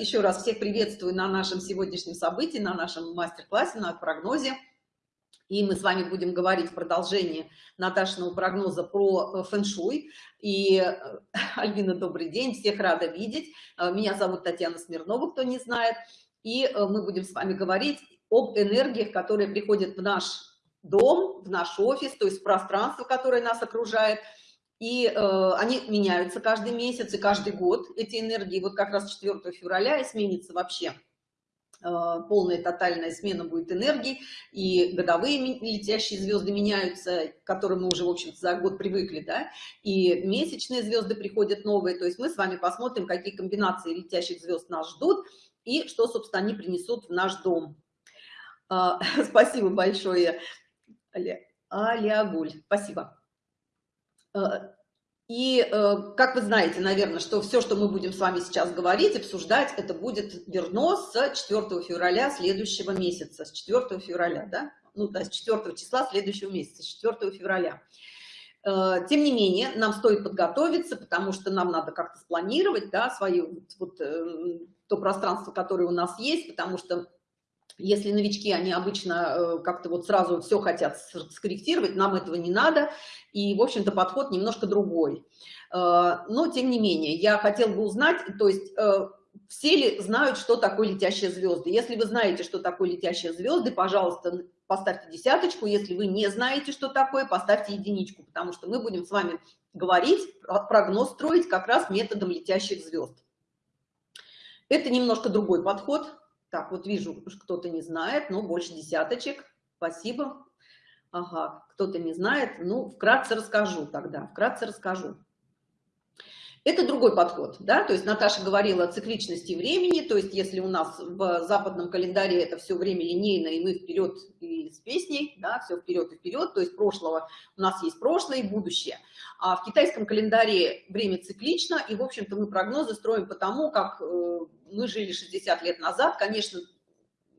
еще раз всех приветствую на нашем сегодняшнем событии, на нашем мастер-классе, на прогнозе. И мы с вами будем говорить в продолжении Наташиного прогноза про э, фэн-шуй. И, э, Альбина, добрый день, всех рада видеть. Э, меня зовут Татьяна Смирнова, кто не знает. И мы будем с вами говорить об энергиях, которые приходят в наш дом, в наш офис, то есть в пространство, которое нас окружает. И э, они меняются каждый месяц и каждый год, эти энергии. Вот как раз 4 февраля и сменится вообще Э, полная тотальная смена будет энергии, и годовые летящие звезды меняются, к которым мы уже, в общем за год привыкли, да, и месячные звезды приходят новые, то есть мы с вами посмотрим, какие комбинации летящих звезд нас ждут, и что, собственно, они принесут в наш дом. А, спасибо большое, Алиагуль, спасибо. Э, и э, как вы знаете, наверное, что все, что мы будем с вами сейчас говорить, обсуждать, это будет верно с 4 февраля следующего месяца, с 4 февраля, да? Ну, да, с 4 числа следующего месяца, с 4 февраля. Э, тем не менее, нам стоит подготовиться, потому что нам надо как-то спланировать, да, свое, вот, то пространство, которое у нас есть, потому что если новички, они обычно э, как-то вот сразу все хотят скорректировать, нам этого не надо, и, в общем-то, подход немножко другой. Э, но, тем не менее, я хотела бы узнать, то есть э, все ли знают, что такое летящие звезды? Если вы знаете, что такое летящие звезды, пожалуйста, поставьте десяточку. Если вы не знаете, что такое, поставьте единичку, потому что мы будем с вами говорить, прогноз строить как раз методом летящих звезд. Это немножко другой подход, так, вот вижу, кто-то не знает, но больше десяточек. Спасибо. Ага, кто-то не знает. Ну, вкратце расскажу тогда, вкратце расскажу. Это другой подход, да, то есть Наташа говорила о цикличности времени, то есть если у нас в западном календаре это все время линейно, и мы вперед и с песней, да, все вперед и вперед, то есть прошлого, у нас есть прошлое и будущее. А в китайском календаре время циклично, и, в общем-то, мы прогнозы строим по тому, как э, мы жили 60 лет назад, конечно,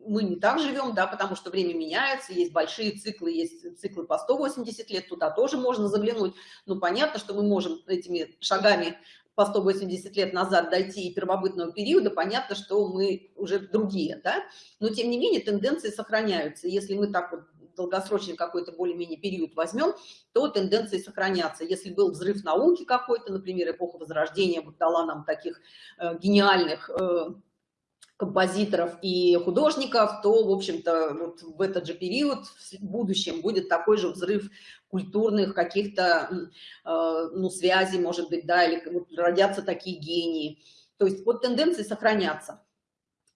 мы не так живем, да, потому что время меняется, есть большие циклы, есть циклы по 180 лет, туда тоже можно заглянуть. Но понятно, что мы можем этими шагами по 180 лет назад дойти и первобытного периода, понятно, что мы уже другие, да. Но тем не менее тенденции сохраняются. Если мы так вот долгосрочный какой-то более-менее период возьмем, то тенденции сохранятся. Если был взрыв науки какой-то, например, эпоха Возрождения вот дала нам таких э, гениальных э, композиторов и художников, то, в общем-то, вот в этот же период в будущем будет такой же взрыв культурных каких-то, э, ну, связей, может быть, да, или вот родятся такие гении. То есть вот тенденции сохранятся.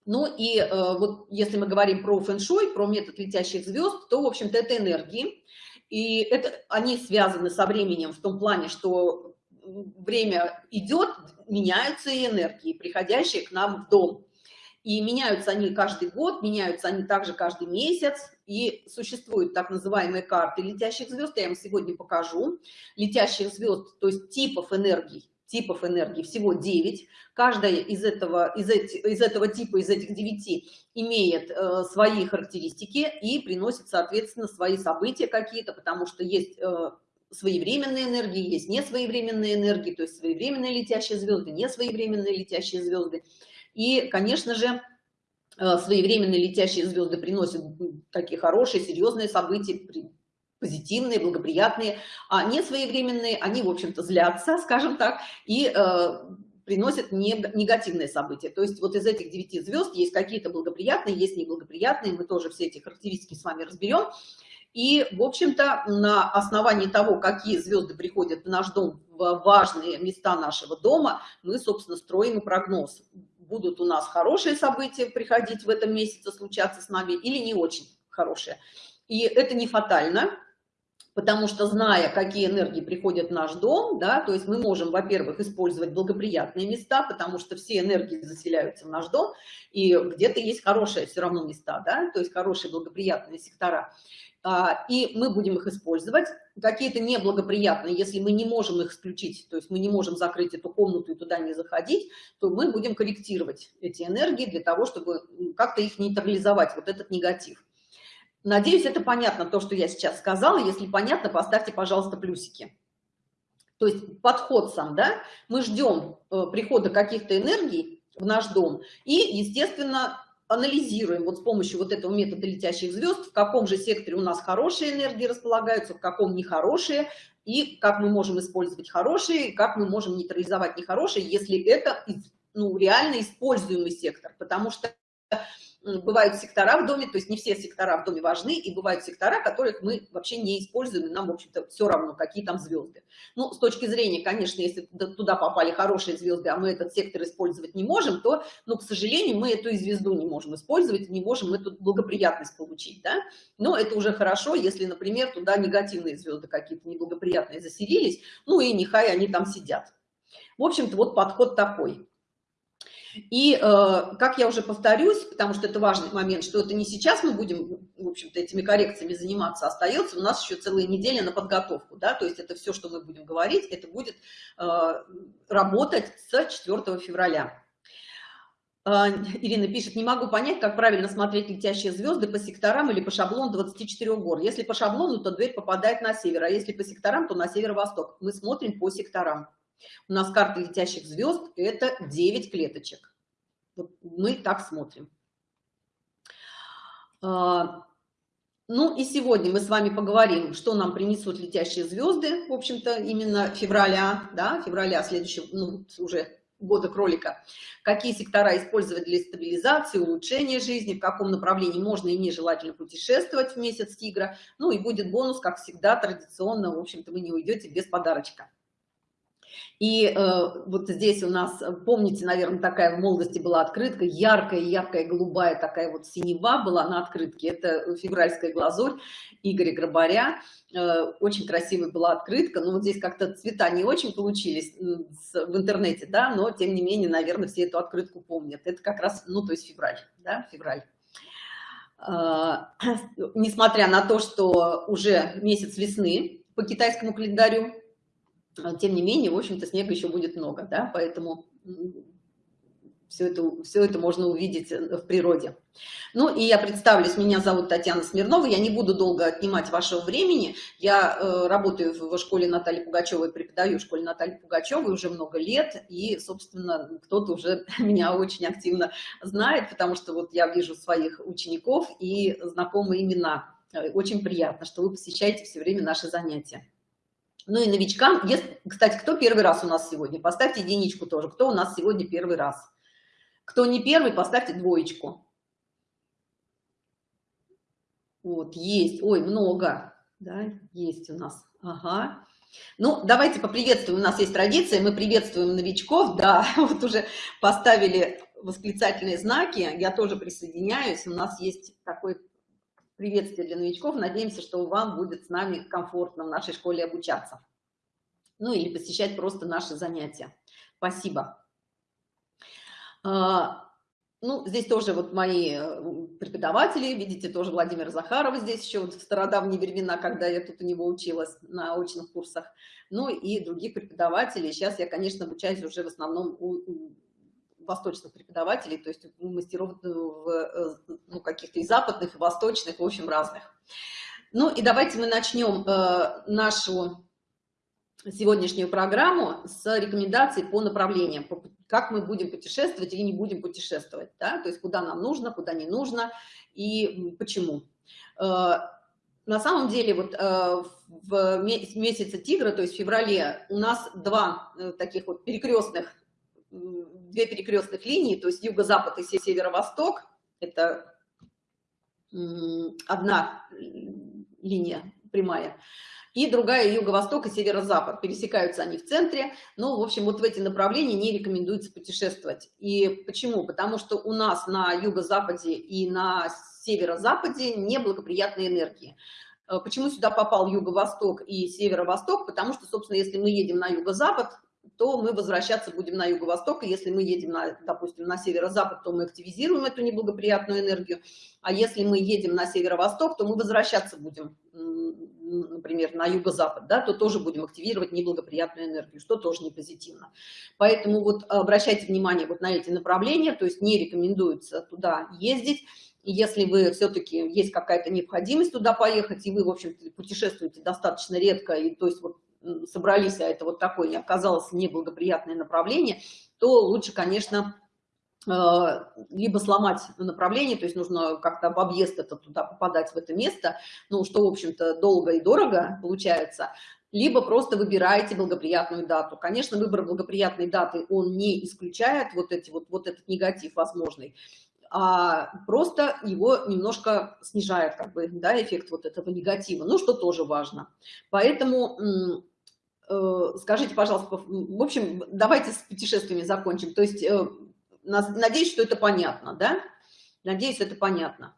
Ну и э, вот если мы говорим про фэн-шуй, про метод летящих звезд, то, в общем-то, это энергии. И это, они связаны со временем в том плане, что время идет, меняются и энергии, приходящие к нам в дом. И меняются они каждый год, меняются они также каждый месяц. И существуют так называемые карты летящих звезд, я вам сегодня покажу. Летящих звезд, то есть типов энергий, типов энергии, всего 9. Каждая из этого, из, эти, из этого типа, из этих 9 имеет э, свои характеристики и приносит, соответственно, свои события какие-то, потому что есть э, своевременные энергии, есть несвоевременные энергии, то есть своевременные летящие звезды, несвоевременные летящие звезды. И, конечно же, э, своевременные летящие звезды приносят такие хорошие, серьезные события, позитивные, благоприятные, а не своевременные, они, в общем-то, злятся, скажем так, и э, приносят негативные события. То есть вот из этих девяти звезд есть какие-то благоприятные, есть неблагоприятные, мы тоже все эти характеристики с вами разберем. И, в общем-то, на основании того, какие звезды приходят в наш дом, в важные места нашего дома, мы, собственно, строим прогноз будут у нас хорошие события приходить в этом месяце, случаться с нами, или не очень хорошие. И это не фатально, потому что, зная, какие энергии приходят в наш дом, да, то есть мы можем, во-первых, использовать благоприятные места, потому что все энергии заселяются в наш дом, и где-то есть хорошие все равно места, да, то есть хорошие благоприятные сектора. А, и мы будем их использовать. Какие-то неблагоприятные, если мы не можем их исключить, то есть мы не можем закрыть эту комнату и туда не заходить, то мы будем корректировать эти энергии для того, чтобы как-то их нейтрализовать, вот этот негатив. Надеюсь, это понятно, то, что я сейчас сказала. Если понятно, поставьте, пожалуйста, плюсики. То есть подход сам, да, мы ждем э, прихода каких-то энергий, в наш дом. И, естественно, анализируем вот с помощью вот этого метода летящих звезд, в каком же секторе у нас хорошие энергии располагаются, в каком нехорошие, и как мы можем использовать хорошие, как мы можем нейтрализовать нехорошие, если это ну, реально используемый сектор. Потому что бывают сектора в доме, то есть не все сектора в доме важны, и бывают сектора, которых мы вообще не используем, и нам, в общем-то, все равно, какие там звезды. Ну, с точки зрения, конечно, если туда попали хорошие звезды, а мы этот сектор использовать не можем, то, ну, к сожалению, мы эту и звезду не можем использовать, не можем эту благоприятность получить, да. Но это уже хорошо, если, например, туда негативные звезды какие-то неблагоприятные заселились, ну и нехай они там сидят. В общем-то, вот подход такой. И, э, как я уже повторюсь, потому что это важный момент, что это не сейчас мы будем, в общем-то, этими коррекциями заниматься, остается у нас еще целая неделя на подготовку, да, то есть это все, что мы будем говорить, это будет э, работать с 4 февраля. Э, Ирина пишет, не могу понять, как правильно смотреть летящие звезды по секторам или по шаблону 24 гор. Если по шаблону, то дверь попадает на север, а если по секторам, то на северо-восток. Мы смотрим по секторам. У нас карта летящих звезд – это 9 клеточек. Вот мы так смотрим. А, ну и сегодня мы с вами поговорим, что нам принесут летящие звезды, в общем-то, именно февраля, да, февраля следующего, ну, уже года кролика. Какие сектора использовать для стабилизации, улучшения жизни, в каком направлении можно и нежелательно путешествовать в месяц тигра. Ну и будет бонус, как всегда, традиционно, в общем-то, вы не уйдете без подарочка. И э, вот здесь у нас, э, помните, наверное, такая в молодости была открытка, яркая, яркая, голубая такая вот синева была на открытке. Это февральская глазурь Игоря Грабаря. Э, очень красивая была открытка. Но вот здесь как-то цвета не очень получились в интернете, да, но тем не менее, наверное, все эту открытку помнят. Это как раз, ну, то есть февраль, да, февраль. Э, несмотря на то, что уже месяц весны по китайскому календарю, а, тем не менее, в общем-то, снега еще будет много, да, поэтому все это, все это можно увидеть э, в природе. Ну и я представлюсь, меня зовут Татьяна Смирнова, я не буду долго отнимать вашего времени, я э, работаю в школе Натальи Пугачевой, преподаю в школе Натальи Пугачевой уже много лет, и, собственно, кто-то уже меня очень активно знает, потому что вот я вижу своих учеников и знакомые имена. Э, очень приятно, что вы посещаете все время наши занятия. Ну и новичкам, если, кстати, кто первый раз у нас сегодня? Поставьте единичку тоже. Кто у нас сегодня первый раз? Кто не первый, поставьте двоечку. Вот, есть. Ой, много. Да, есть у нас. Ага. Ну, давайте поприветствуем. У нас есть традиция, мы приветствуем новичков. Да, вот уже поставили восклицательные знаки. Я тоже присоединяюсь. У нас есть такой приветствие для новичков. Надеемся, что вам будет с нами комфортно в нашей школе обучаться. Ну или посещать просто наши занятия. Спасибо. А, ну, здесь тоже вот мои э, преподаватели, видите, тоже Владимир Захаров здесь еще вот в стародавние времена, когда я тут у него училась на очных курсах, ну и другие преподаватели. Сейчас я, конечно, обучаюсь уже в основном у восточных преподавателей, то есть мастеров э, э, ну, каких-то и западных, и восточных, в общем, разных. Ну и давайте мы начнем э, нашу сегодняшнюю программу с рекомендаций по направлениям, как мы будем путешествовать или не будем путешествовать, да? то есть куда нам нужно, куда не нужно и почему. На самом деле, вот в месяце тигра, то есть в феврале, у нас два таких вот перекрестных две перекрестных линии, то есть юго-запад и северо-восток, это одна линия прямая, и другая юго-восток и северо-запад. Пересекаются они в центре, но, в общем, вот в эти направления не рекомендуется путешествовать. И почему? Потому что у нас на юго-западе и на северо-западе неблагоприятные энергии. Э, почему сюда попал юго-восток и северо-восток? Потому что, собственно, если мы едем на юго-запад, то мы возвращаться будем на юго-восток, и если мы едем, на, допустим, на северо-запад, то мы активизируем эту неблагоприятную энергию, а если мы едем на северо-восток, то мы возвращаться будем, например, на юго-запад, да, то тоже будем активировать неблагоприятную энергию, что тоже не позитивно. Поэтому вот обращайте внимание вот на эти направления, то есть не рекомендуется туда ездить, если вы все-таки есть какая-то необходимость туда поехать, и вы, в общем-то, путешествуете достаточно редко, и то есть вот собрались, а это вот такое не оказалось неблагоприятное направление, то лучше, конечно, либо сломать направление, то есть нужно как-то в объезд это туда попадать в это место, ну, что, в общем-то, долго и дорого получается, либо просто выбираете благоприятную дату. Конечно, выбор благоприятной даты, он не исключает вот, эти, вот, вот этот негатив возможный, а просто его немножко снижает, как бы, да, эффект вот этого негатива, ну, что тоже важно. Поэтому э, скажите, пожалуйста, в общем, давайте с путешествиями закончим. То есть, э, надеюсь, что это понятно, да? Надеюсь, это понятно.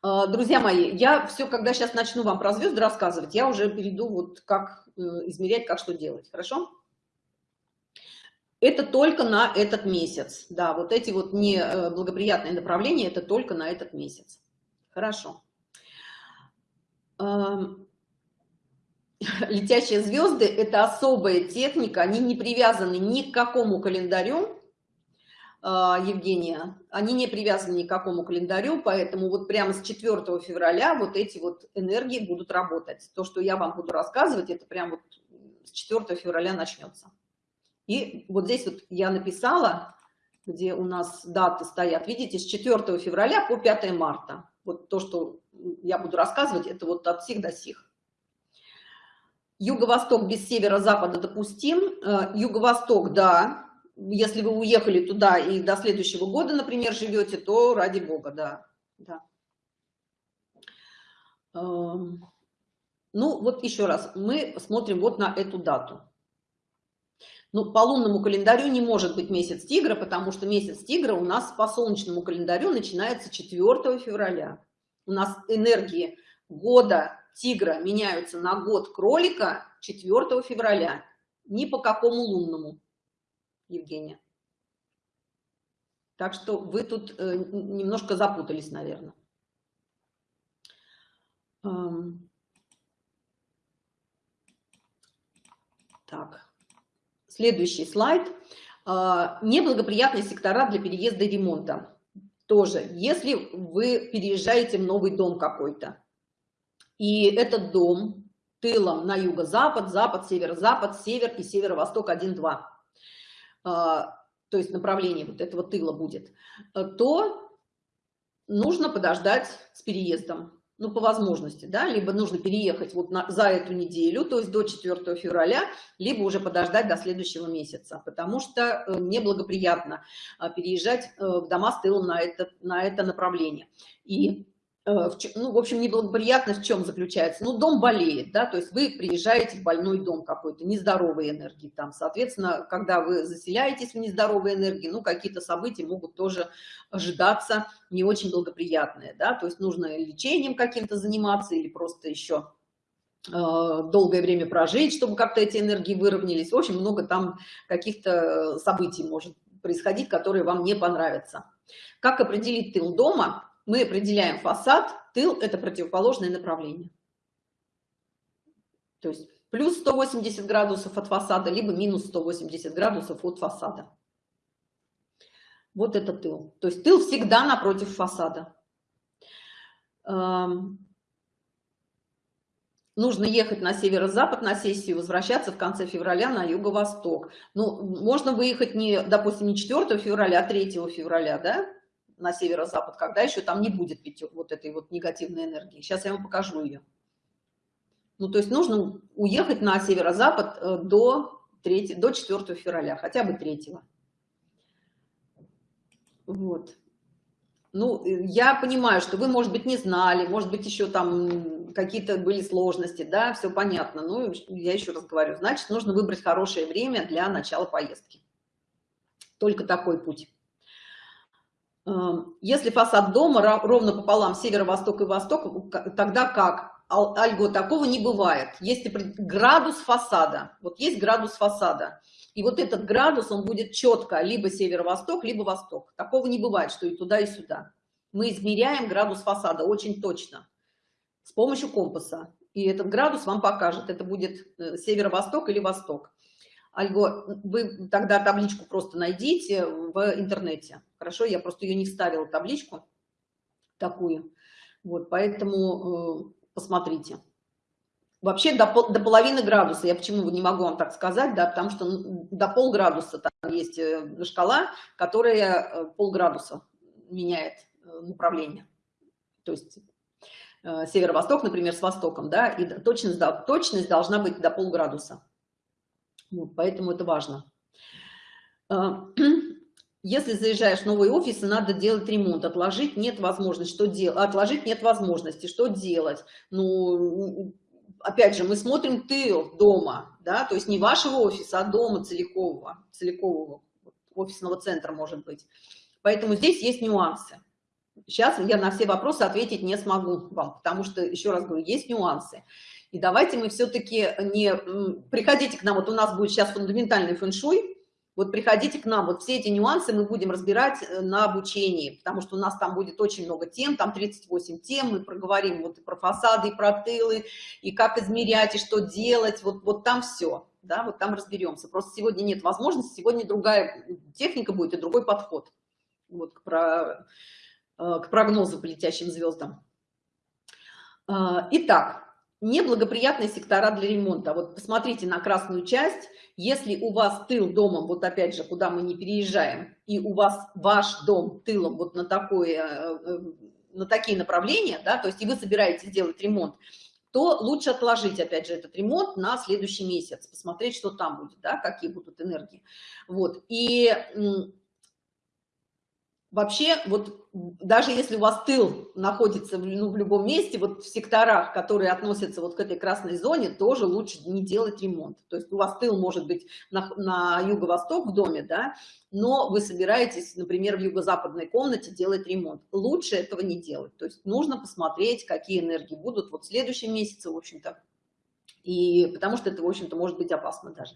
А, друзья мои, я все, когда сейчас начну вам про звезды рассказывать, я уже перейду вот как э, измерять, как что делать, хорошо? Это только на этот месяц, да, вот эти вот неблагоприятные э, направления, это только на этот месяц. Хорошо. Летящие звезды – это особая техника, они не привязаны ни к какому календарю, а, Евгения, они не привязаны ни к какому календарю, поэтому вот прямо с 4 февраля вот эти вот энергии будут работать. То, что я вам буду рассказывать, это прям вот с 4 февраля начнется. И вот здесь вот я написала, где у нас даты стоят, видите, с 4 февраля по 5 марта. Вот то, что я буду рассказывать, это вот от сих до сих. Юго-восток без северо-запада допустим. Э, юго-восток, да, если вы уехали туда и до следующего года, например, живете, то ради бога, да. да. Эм, ну, вот еще раз, мы смотрим вот на эту дату. Ну, по лунному календарю не может быть месяц тигра, потому что месяц тигра у нас по солнечному календарю начинается 4 февраля. У нас энергии года тигра меняются на год кролика 4 февраля, ни по какому лунному. Евгения. Так что вы тут э, немножко запутались, наверное. Так, следующий слайд. А, неблагоприятные сектора для переезда и ремонта. Тоже, если вы переезжаете в новый дом какой-то, и этот дом тылом на юго-запад, запад, северо-запад, север и северо-восток 1-2, а, то есть направление вот этого тыла будет, э, то нужно подождать с переездом, ну, по возможности, да, либо нужно переехать вот на, за эту неделю, то есть до 4 февраля, либо уже подождать до следующего месяца, потому что э, неблагоприятно а, переезжать э, в дома с тылом на это, на это направление. И ну, в общем, неблагоприятность в чем заключается? Ну, дом болеет, да, то есть вы приезжаете в больной дом какой-то, нездоровой энергии там, соответственно, когда вы заселяетесь в нездоровой энергии, ну, какие-то события могут тоже ожидаться не очень благоприятные, да, то есть нужно лечением каким-то заниматься или просто еще э, долгое время прожить, чтобы как-то эти энергии выровнялись. Очень много там каких-то событий может происходить, которые вам не понравятся. Как определить тыл дома? Мы определяем фасад, тыл – это противоположное направление. То есть плюс 180 градусов от фасада, либо минус 180 градусов от фасада. Вот это тыл. То есть тыл всегда напротив фасада. Эм, нужно ехать на северо-запад на сессию, возвращаться в конце февраля на юго-восток. Ну, можно выехать не, допустим, не 4 февраля, а 3 февраля, да? На северо-запад, когда еще там не будет вот этой вот негативной энергии. Сейчас я вам покажу ее. Ну, то есть нужно уехать на северо-запад э, до, 3, до 4 февраля, хотя бы 3. Вот. Ну, э, я понимаю, что вы, может быть, не знали, может быть, еще там какие-то были сложности, да, все понятно. Ну, я еще раз говорю, значит, нужно выбрать хорошее время для начала поездки. Только такой путь. Эм, если фасад дома ровно пополам северо-восток и восток, тогда как? Альго, такого не бывает. Есть градус фасада. Вот есть градус фасада. И вот этот градус, он будет четко либо северо-восток, либо восток. Такого не бывает, что и туда, и сюда. Мы измеряем градус фасада очень точно с помощью компаса. И этот градус вам покажет, это будет э, северо-восток или восток. Вы тогда табличку просто найдите в интернете. Хорошо, я просто ее не вставила, табличку такую. Вот, поэтому э, посмотрите. Вообще до, до половины градуса, я почему не могу вам так сказать, да, потому что ну, до полградуса там есть э, шкала, которая э, полградуса меняет направление. То есть северо-восток, например, с востоком, да, и точность, да, точность должна быть до полградуса. Вот, поэтому это важно. Если заезжаешь в новый офис, и надо делать ремонт, отложить нет возможности, что делать, отложить нет возможности, что делать? Ну, опять же, мы смотрим тыл дома, да, то есть не вашего офиса, а дома целикового, целикового офисного центра, может быть. Поэтому здесь есть нюансы. Сейчас я на все вопросы ответить не смогу вам, потому что, еще раз говорю, есть нюансы. И давайте мы все-таки не... Приходите к нам, вот у нас будет сейчас фундаментальный фэншуй, вот приходите к нам, вот все эти нюансы мы будем разбирать э, на обучении, потому что у нас там будет очень много тем, там 38 тем, мы проговорим вот и про фасады, и про тылы, и как измерять, и что делать, вот, вот там все, да, вот там разберемся. Просто сегодня нет возможности, сегодня другая техника будет и другой подход вот к, про, э, к прогнозу по летящим звездам. Э, итак, неблагоприятные сектора для ремонта. Вот посмотрите на красную часть. Если у вас тыл домом, вот опять же, куда мы не переезжаем, и у вас ваш дом тылом вот на, такое, э, э, на такие направления, да, то есть и вы собираетесь делать ремонт, то лучше отложить, опять же, этот ремонт на следующий месяц, посмотреть, что там будет, да, какие будут энергии. Вот, и вообще, вот даже если у вас тыл находится ну, в любом месте, вот в секторах, которые относятся вот к этой красной зоне, тоже лучше не делать ремонт. То есть у вас тыл может быть на, на юго-восток в доме, да, но вы собираетесь, например, в юго-западной комнате делать ремонт. Лучше этого не делать. То есть нужно посмотреть, какие энергии будут вот в следующем месяце, в общем-то, и потому что это, в общем-то, может быть опасно даже.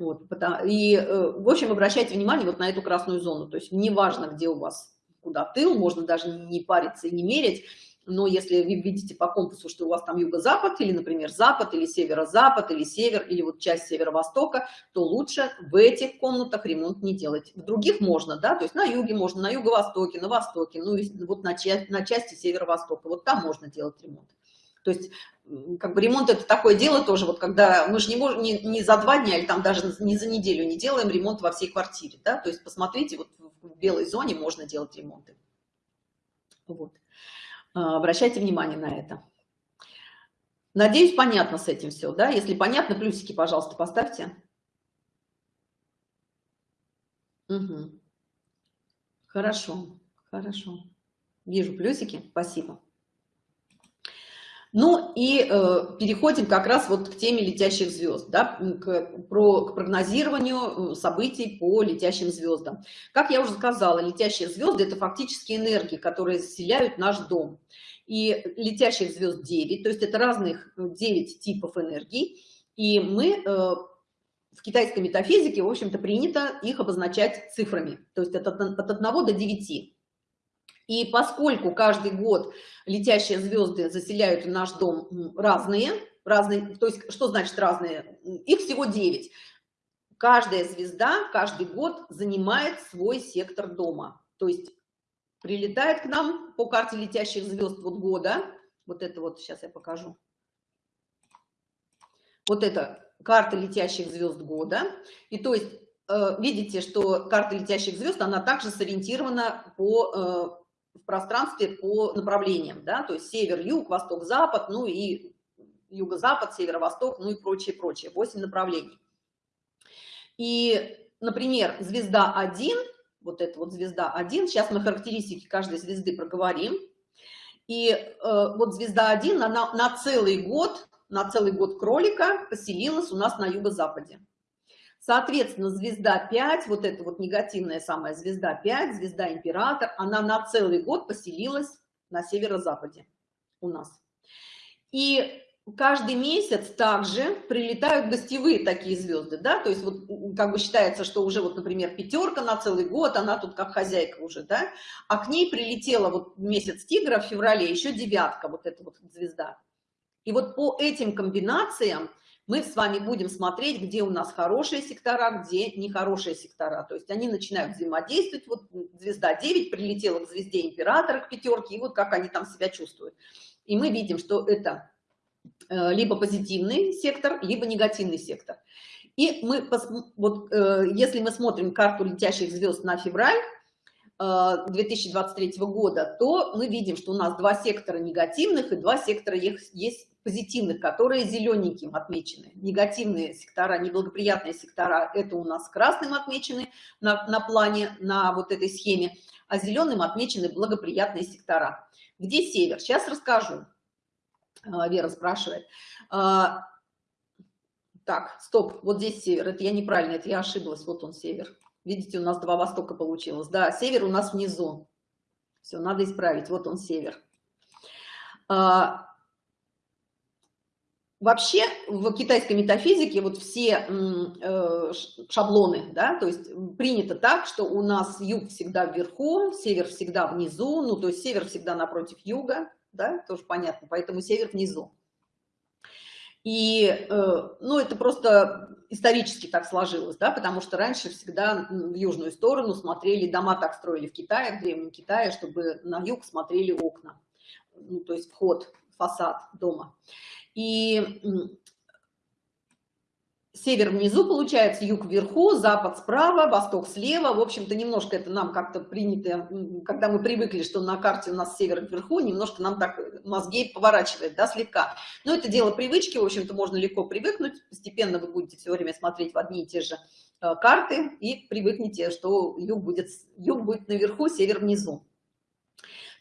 Вот, и, э, в общем, обращайте внимание вот на эту красную зону. То есть неважно, где у вас, куда тыл, можно даже не париться и не мерить, но если вы видите по компасу, что у вас там юго-запад, или, например, запад, или северо-запад, или север, или вот часть северо-востока, то лучше в этих комнатах ремонт не делать. В других можно, да, то есть на юге можно, на юго-востоке, на востоке, ну и вот на, часть, на части северо-востока, вот там можно делать ремонт. То есть, как бы ремонт это такое дело тоже, вот когда мы же не можем не, не за два дня или там даже не за неделю не делаем ремонт во всей квартире, да, то есть посмотрите, вот в белой зоне можно делать ремонты. Вот. А, обращайте внимание на это. Надеюсь, понятно с этим все, да? Если понятно, плюсики, пожалуйста, поставьте. Угу. Хорошо, хорошо. Вижу плюсики, спасибо. Ну и э, переходим как раз вот к теме летящих звезд, да, к, про, к прогнозированию э, событий по летящим звездам. Как я уже сказала, летящие звезды – это фактически энергии, которые заселяют наш дом. И летящих звезд 9, то есть это разных 9 э, типов энергий. И мы э, в китайской метафизике, в общем-то, принято их обозначать цифрами, то есть от, от 1 до 9. И поскольку каждый год летящие звезды заселяют наш дом разные, разные, то есть что значит разные? Их всего 9. Каждая звезда каждый год занимает свой сектор дома. То есть прилетает к нам по карте летящих звезд вот года. Вот это вот сейчас я покажу. Вот это карта летящих звезд года. И то есть э, видите, что карта летящих звезд, она также сориентирована по э, в пространстве по направлениям, да, то есть север, юг, восток, запад, ну и юго-запад, северо-восток, ну и прочее, прочее, 8 направлений. И, например, звезда 1, вот эта вот звезда 1, сейчас мы характеристики каждой звезды проговорим, и э, вот звезда 1 она на целый год, на целый год кролика поселилась у нас на юго-западе. Соответственно, звезда 5, вот эта вот негативная самая звезда 5, звезда император, она на целый год поселилась на северо-западе у нас. И каждый месяц также прилетают гостевые такие звезды, да, то есть вот как бы считается, что уже вот, например, пятерка на целый год, она тут как хозяйка уже, да, а к ней прилетела вот месяц тигра в феврале, еще девятка, вот эта вот звезда. И вот по этим комбинациям мы с вами будем смотреть, где у нас хорошие сектора, где нехорошие сектора. То есть они начинают взаимодействовать. Вот звезда 9 прилетела к звезде императора, к пятерке, и вот как они там себя чувствуют. И мы видим, что это э, либо позитивный сектор, либо негативный сектор. И мы, вот, э, если мы смотрим карту летящих звезд на февраль 2023 года, то мы видим, что у нас два сектора негативных и два сектора есть позитивных, которые зелененьким отмечены. Негативные сектора, неблагоприятные сектора, это у нас красным отмечены на, на плане, на вот этой схеме, а зеленым отмечены благоприятные сектора. Где север? Сейчас расскажу. А, Вера спрашивает. А, так, стоп, вот здесь север, это я неправильно, это я ошиблась, вот он север. Видите, у нас два востока получилось. Да, север у нас внизу. Все, надо исправить, вот он север. А, Вообще в китайской метафизике вот все э, шаблоны, да, то есть принято так, что у нас юг всегда вверху, север всегда внизу, ну то есть север всегда напротив юга, да, тоже понятно, поэтому север внизу. И, э, ну, это просто исторически так сложилось, да, потому что раньше всегда в южную сторону смотрели, дома так строили в Китае, в Древнем Китае, чтобы на юг смотрели окна, ну, то есть вход, фасад дома. И север внизу получается, юг вверху, запад справа, восток слева. В общем-то, немножко это нам как-то принято, когда мы привыкли, что на карте у нас север вверху, немножко нам так мозги поворачивает, да, слегка. Но это дело привычки, в общем-то, можно легко привыкнуть. Постепенно вы будете все время смотреть в одни и те же э, карты и привыкнете, что юг будет, юг будет наверху, север внизу.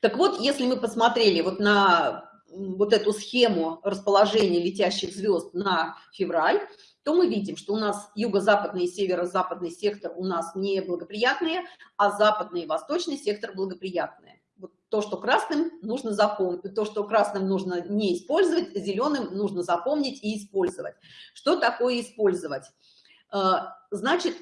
Так вот, если мы посмотрели вот на вот эту схему расположения летящих звезд на февраль, то мы видим, что у нас юго-западный и северо-западный сектор у нас не благоприятные, а западный и восточный сектор благоприятные. Вот то, что красным нужно запомнить, то, что красным нужно не использовать, зеленым нужно запомнить и использовать. Что такое использовать? Э, значит,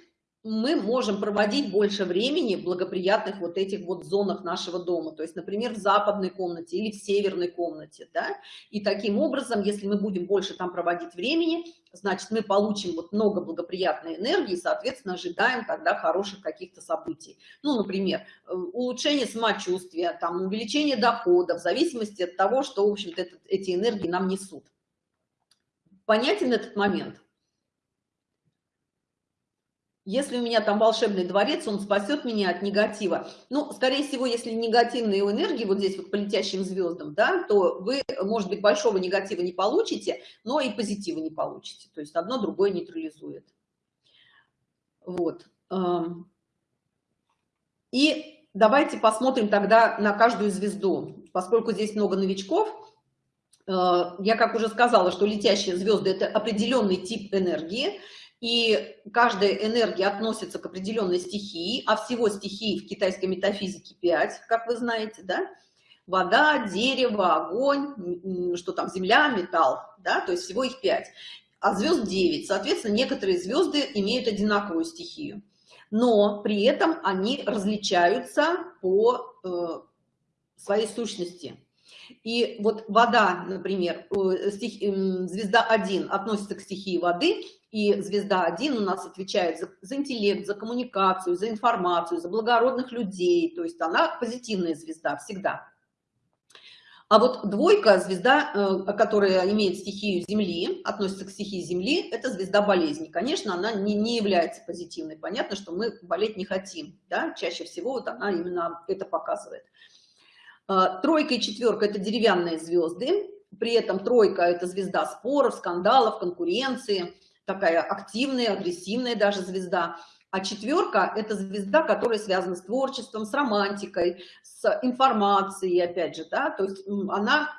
мы можем проводить больше времени в благоприятных вот этих вот зонах нашего дома, то есть, например, в западной комнате или в северной комнате, да, и таким образом, если мы будем больше там проводить времени, значит, мы получим вот много благоприятной энергии, соответственно, ожидаем тогда хороших каких-то событий. Ну, например, э, улучшение самочувствия, там, увеличение дохода, в зависимости от того, что, в общем-то, эти энергии нам несут. Понятен этот момент? Если у меня там волшебный дворец, он спасет меня от негатива. Ну, скорее всего, если негативные энергии вот здесь вот по летящим звездам, да, то вы, может быть, большого негатива не получите, но и позитива не получите. То есть одно другое нейтрализует. Вот. Эм. И давайте посмотрим тогда на каждую звезду. Поскольку здесь много новичков, э, я как уже сказала, что летящие звезды – это определенный тип энергии, и каждая энергия относится к определенной стихии, а всего стихий в китайской метафизике 5, как вы знаете, да? Вода, дерево, огонь, что там, земля, металл, да, то есть всего их 5. А звезд 9. Соответственно, некоторые звезды имеют одинаковую стихию. Но при этом они различаются по э, своей сущности. И вот вода, например, э, стих, звезда 1 относится к стихии воды, и звезда 1 у нас отвечает за, за интеллект, за коммуникацию, за информацию, за благородных людей. То есть она позитивная звезда всегда. А вот двойка, звезда, э, которая имеет стихию Земли, относится к стихии Земли, это звезда болезни. Конечно, она не, не является позитивной. Понятно, что мы болеть не хотим. Да? Чаще всего вот она именно это показывает. Э, тройка и четверка – это деревянные звезды. При этом тройка – это звезда споров, скандалов, конкуренции – такая активная, агрессивная даже звезда. А четверка – это звезда, которая связана с творчеством, с романтикой, с информацией, опять же, да, то есть она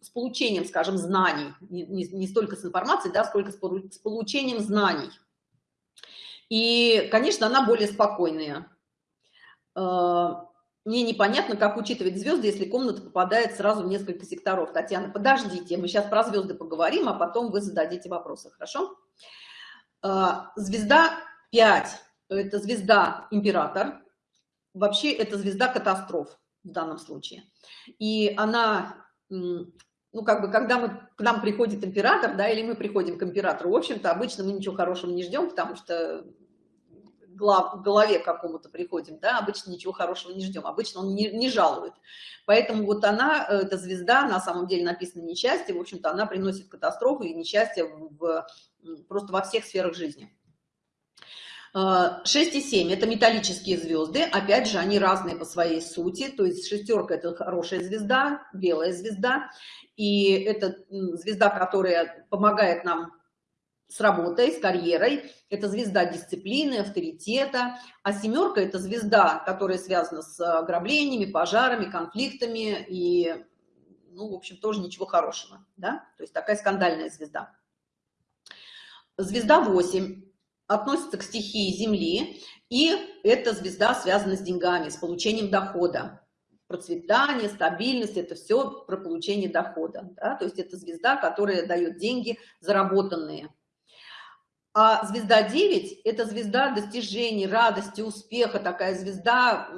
с получением, скажем, знаний, не, не, столько с информацией, да, сколько с, с получением знаний. И, конечно, она более спокойная. Мне непонятно, как учитывать звезды, если комната попадает сразу в несколько секторов. Татьяна, подождите, мы сейчас про звезды поговорим, а потом вы зададите вопросы, хорошо? А, звезда 5 – это звезда император. Вообще это звезда катастроф в данном случае. И она, ну как бы, когда мы, к нам приходит император, да, или мы приходим к императору, в общем-то, обычно мы ничего хорошего не ждем, потому что глав, голове какому-то приходим, да, обычно ничего хорошего не ждем, обычно он не, не жалует. Поэтому вот она, эта звезда, на самом деле написано несчастье, в общем-то, она приносит катастрофу и несчастье в, просто во всех сферах жизни. 6 и 7 – это металлические звезды, опять же, они разные по своей сути, то есть шестерка – это хорошая звезда, белая звезда, и это звезда, которая помогает нам с работой, с карьерой, это звезда дисциплины, авторитета, а семерка – это звезда, которая связана с ограблениями, пожарами, конфликтами и, ну, в общем, тоже ничего хорошего, да, то есть такая скандальная звезда. Звезда 8 относится к стихии Земли, и эта звезда связана с деньгами, с получением дохода. Процветание, стабильность – это все про получение дохода. Да? То есть это звезда, которая дает деньги заработанные. А звезда 9 – это звезда достижений, радости, успеха, такая звезда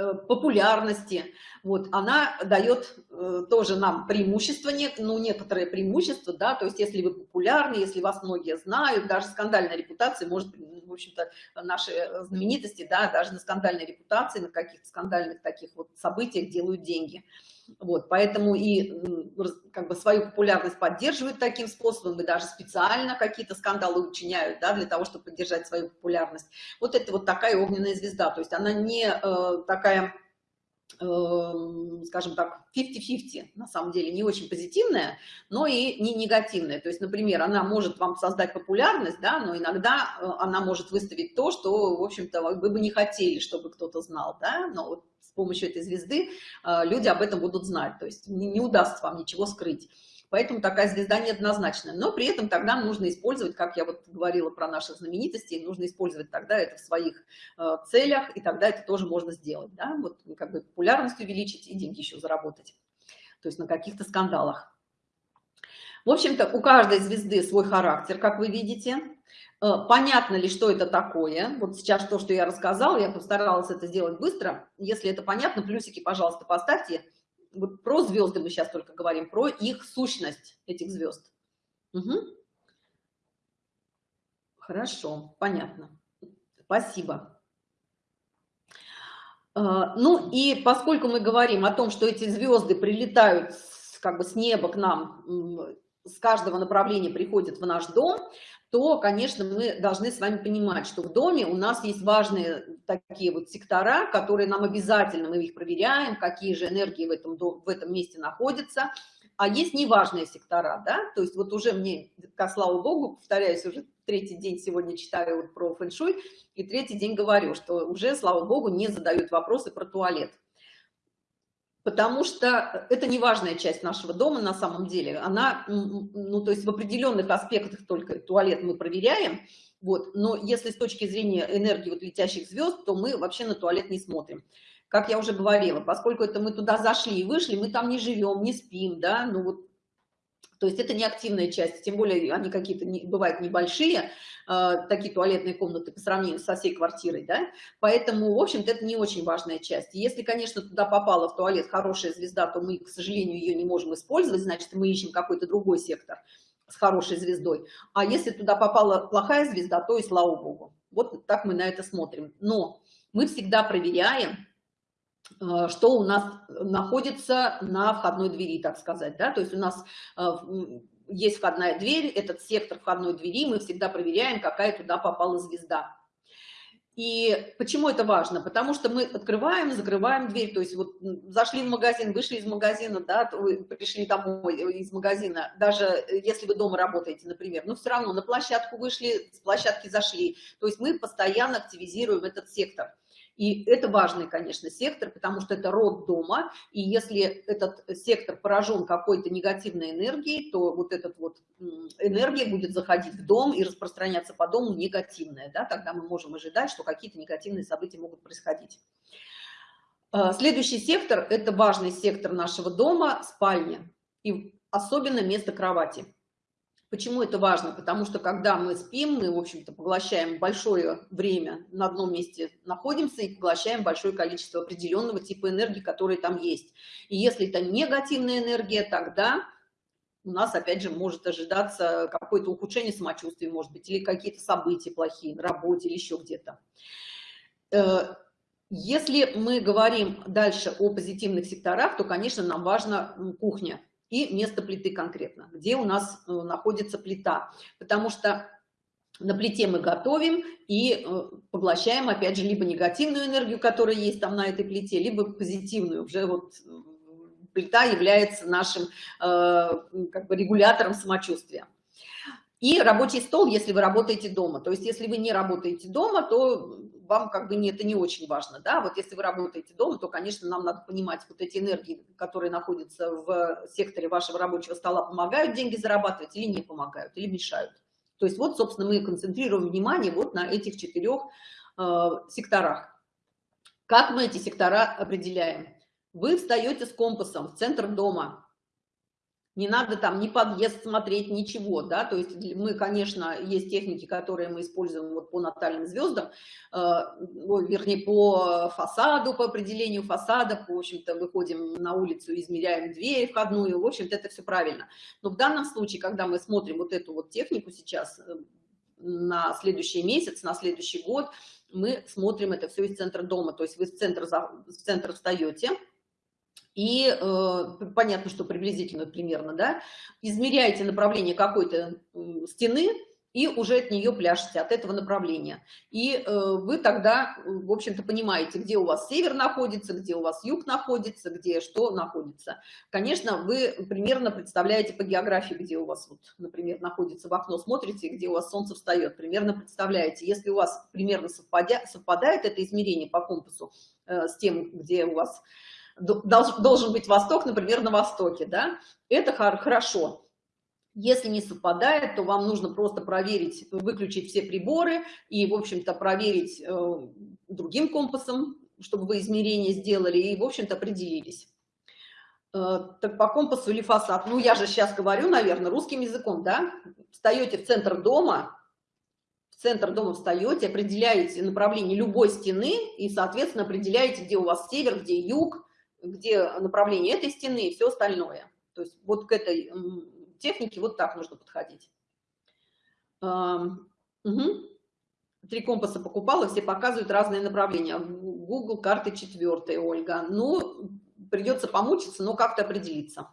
Э, популярности. Вот, она дает э, тоже нам преимущество, ну, некоторые преимущества, да, то есть если вы популярны, если вас многие знают, даже скандальная репутация может, в общем-то, наши знаменитости, да, даже на скандальной репутации, на каких-то скандальных таких вот событиях делают деньги. Вот, поэтому и как бы свою популярность поддерживают таким способом, и даже специально какие-то скандалы учиняют, да, для того, чтобы поддержать свою популярность. Вот это вот такая огненная звезда, то есть она не э, такая, э, скажем так, 50-50, на самом деле, не очень позитивная, но и не негативная. То есть, например, она может вам создать популярность, да, но иногда э, она может выставить то, что, в общем-то, вы бы не хотели, чтобы кто-то знал, да, но вот с помощью этой звезды э, люди об этом будут знать, то есть не, не удастся вам ничего скрыть. Поэтому такая звезда неоднозначная. Но при этом тогда нужно использовать, как я вот говорила про наших знаменитостей, нужно использовать тогда это в своих э, целях, и тогда это тоже можно сделать. Да? Вот как бы популярность увеличить и деньги еще заработать. То есть на каких-то скандалах. В общем-то, у каждой звезды свой характер, как вы видите. Э, понятно ли, что это такое? Вот сейчас то, что я рассказала, я постаралась это сделать быстро. Если это понятно, плюсики, пожалуйста, поставьте. Вот про звезды мы сейчас только говорим, про их сущность, этих звезд. Угу. Хорошо, понятно. Спасибо. Э, ну и поскольку мы говорим о том, что эти звезды прилетают как бы с неба к нам, с каждого направления приходят в наш дом, то, конечно, мы должны с вами понимать, что в доме у нас есть важные такие вот сектора, которые нам обязательно, мы их проверяем, какие же энергии в этом, в этом месте находятся, а есть неважные сектора, да, то есть вот уже мне, как слава богу, повторяюсь, уже третий день сегодня читаю вот про фэншуй, и третий день говорю, что уже, слава богу, не задают вопросы про туалет потому что это не важная часть нашего дома на самом деле. Она, ну, то есть в определенных аспектах только туалет мы проверяем, вот, но если с точки зрения энергии вот летящих звезд, то мы вообще на туалет не смотрим. Как я уже говорила, поскольку это мы туда зашли и вышли, мы там не живем, не спим, да, ну вот то есть это не активная часть, тем более они какие-то не, бывают небольшие, э, такие туалетные комнаты по сравнению со всей квартирой, да, поэтому, в общем-то, это не очень важная часть. Если, конечно, туда попала в туалет хорошая звезда, то мы, к сожалению, ее не можем использовать, значит, мы ищем какой-то другой сектор с хорошей звездой. А если туда попала плохая звезда, то и слава богу. Вот так мы на это смотрим. Но мы всегда проверяем, что у нас находится на входной двери, так сказать, да, то есть у нас э, есть входная дверь, этот сектор входной двери, мы всегда проверяем, какая туда попала звезда. И почему это важно? Потому что мы открываем, закрываем дверь, то есть вот зашли в магазин, вышли из магазина, да, пришли домой из магазина, даже если вы дома работаете, например, но все равно на площадку вышли, с площадки зашли, то есть мы постоянно активизируем этот сектор. И это важный, конечно, сектор, потому что это род дома, и если этот сектор поражен какой-то негативной энергией, то вот эта вот энергия будет заходить в дом и распространяться по дому негативная, да, тогда мы можем ожидать, что какие-то негативные события могут происходить. А, следующий сектор – это важный сектор нашего дома, спальня, и особенно место кровати. Почему это важно? Потому что когда мы спим, мы, в общем-то, поглощаем большое время на одном месте находимся и поглощаем большое количество определенного типа энергии, которые там есть. И если это негативная энергия, тогда у нас, опять же, может ожидаться какое-то ухудшение самочувствия, может быть, или какие-то события плохие на работе или еще где-то. Э, если мы говорим дальше о позитивных секторах, то, конечно, нам важна кухня и место плиты конкретно, где у нас э, находится плита. Потому что на плите мы готовим и э, поглощаем, опять же, либо негативную энергию, которая есть там на этой плите, либо позитивную. Уже вот плита является нашим как бы регулятором самочувствия. И рабочий стол, если вы работаете дома. То есть, если вы не работаете дома, то вам как бы не, это не очень важно, да, вот если вы работаете дома, то, конечно, нам надо понимать вот эти энергии, которые находятся в секторе вашего рабочего стола, помогают деньги зарабатывать или не помогают, или мешают. То есть вот, собственно, мы концентрируем внимание вот на этих четырех э, секторах. Как мы эти сектора определяем? Вы встаете с компасом в центр дома, не надо там ни подъезд смотреть, ничего, да, то есть мы, конечно, есть техники, которые мы используем вот по натальным звездам, э, вернее, по фасаду, по определению фасада, в общем-то, выходим на улицу, измеряем дверь входную, в общем-то, это все правильно. Но в данном случае, когда мы смотрим вот эту вот технику сейчас э, на следующий месяц, на следующий год, мы смотрим это все из центра дома, то есть вы в центр, в центр встаете, и э, понятно, что приблизительно примерно, да, измеряете направление какой-то стены и уже от нее пляшете, от этого направления. И э, вы тогда, в общем-то, понимаете, где у вас север находится, где у вас юг находится, где что находится. Конечно, вы примерно представляете по географии, где у вас, вот, например, находится в окно, смотрите, где у вас солнце встает, примерно представляете. Если у вас примерно совпадя, совпадает это измерение по компасу э, с тем, где у вас должен быть восток, например, на востоке, да, это хорошо. Если не совпадает, то вам нужно просто проверить, выключить все приборы и, в общем-то, проверить э, другим компасом, чтобы вы измерения сделали и, в общем-то, определились. Э, так по компасу или фасад? Ну, я же сейчас говорю, наверное, русским языком, да? Встаете в центр дома, в центр дома встаете, определяете направление любой стены и, соответственно, определяете, где у вас север, где юг, где направление этой стены и все остальное. То есть вот к этой технике вот так нужно подходить. Угу. Три компаса покупала, все показывают разные направления. Google карты четвертые, Ольга. Ну, придется помучиться, но как-то определиться.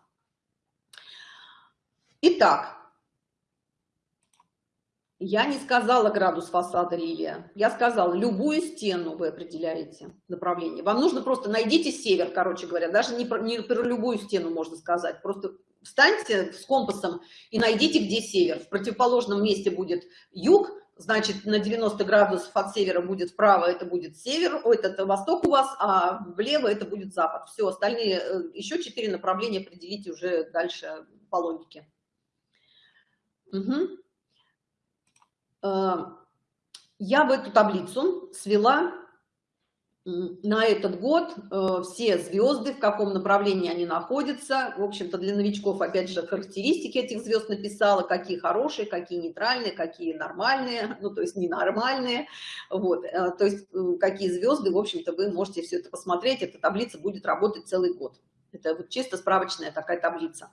Итак, я не сказала градус фасада, Лилия. Я сказала, любую стену вы определяете направление. Вам нужно просто найдите север, короче говоря. Даже не про, не про любую стену можно сказать. Просто встаньте с компасом и найдите, где север. В противоположном месте будет юг, значит, на 90 градусов от севера будет вправо, это будет север, ой, это восток у вас, а влево это будет запад. Все, остальные, э, еще четыре направления определите уже дальше по логике. Угу. Эм, я в эту таблицу свела на этот год э, все звезды, в каком направлении они находятся. В общем-то, для новичков, опять же, характеристики этих звезд написала, какие хорошие, какие нейтральные, какие нормальные, ну, то есть ненормальные. Вот, э, то есть э, какие звезды, в общем-то, вы можете все это посмотреть. Эта таблица будет работать целый год. Это вот чисто справочная такая таблица.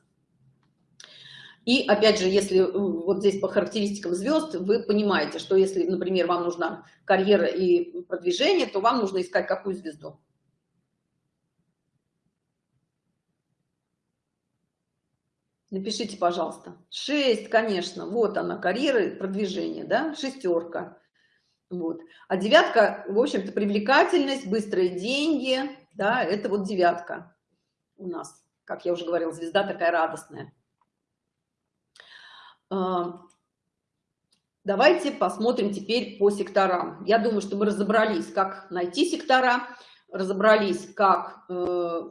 И опять же, если э, вот здесь по характеристикам звезд, вы понимаете, что если, например, вам нужна карьера и продвижение, то вам нужно искать какую звезду? Напишите, пожалуйста. Шесть, конечно, вот она, карьера и продвижение, да, шестерка. Вот. А девятка, в общем-то, привлекательность, быстрые деньги, да, это вот девятка у нас. Как я уже говорила, звезда такая радостная. А, давайте посмотрим теперь по секторам. Я думаю, что мы разобрались, как найти сектора, разобрались, как, э,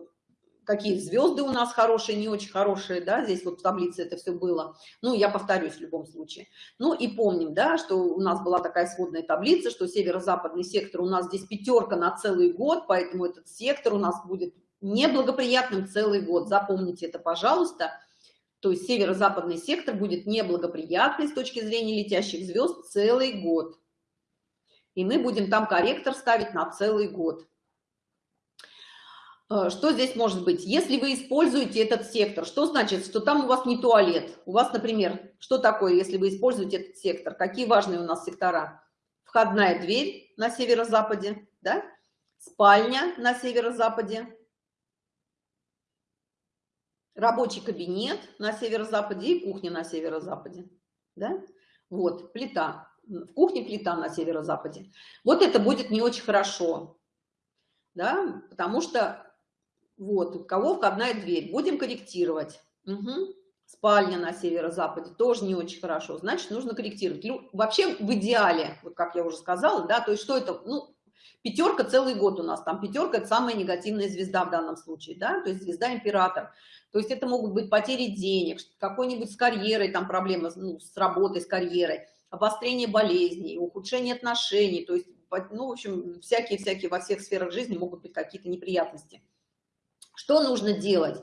какие звезды у нас хорошие, не очень хорошие, да, здесь вот в таблице это все было. Ну, я повторюсь в любом случае. Ну, и помним, да, что у нас была такая сводная таблица, что северо-западный сектор у нас здесь пятерка на целый год, поэтому этот сектор у нас будет неблагоприятным целый год. Запомните это, пожалуйста то есть северо-западный сектор будет неблагоприятный с точки зрения летящих звезд целый год. И мы будем там корректор ставить на целый год. Э, что здесь может быть? Если вы используете этот сектор, что значит, что там у вас не туалет? У вас, например, что такое, если вы используете этот сектор? Какие важные у нас сектора? Входная дверь на северо-западе, да? спальня на северо-западе, рабочий кабинет на северо-западе и кухня на северо-западе. Да? Вот, плита. В кухне плита на северо-западе. Вот это будет не очень хорошо, да, потому что вот, у кого входная дверь. Будем корректировать. Угу. Спальня на северо-западе тоже не очень хорошо. Значит, нужно корректировать. Вообще, в идеале, вот как я уже сказала, да, то есть что это, ну, пятерка целый год у нас, там пятерка – это самая негативная звезда в данном случае, да, то есть звезда император. То есть это могут быть потери денег, какой-нибудь с карьерой, там проблемы ну, с работой, с карьерой, обострение болезней, ухудшение отношений, то есть, ну, в общем, всякие-всякие во всех сферах жизни могут быть какие-то неприятности. Что нужно делать?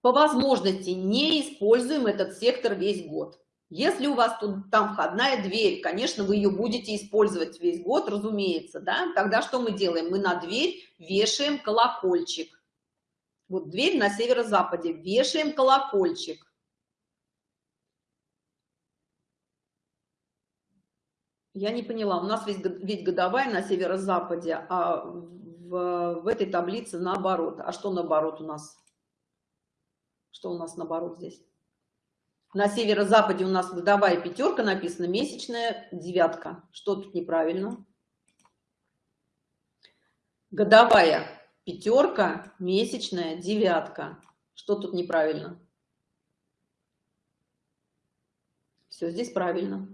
По возможности не используем этот сектор весь год. Если у вас тут там входная дверь, конечно, вы ее будете использовать весь год, разумеется, да? Тогда что мы делаем? Мы на дверь вешаем колокольчик. Вот дверь на северо-западе, вешаем колокольчик. Я не поняла, у нас ведь, ведь годовая на северо-западе, а в, в этой таблице наоборот. А что наоборот у нас? Что у нас наоборот здесь? На северо-западе у нас годовая пятерка написана, месячная девятка. Что тут неправильно? Годовая пятерка, месячная девятка. Что тут неправильно? Все здесь правильно.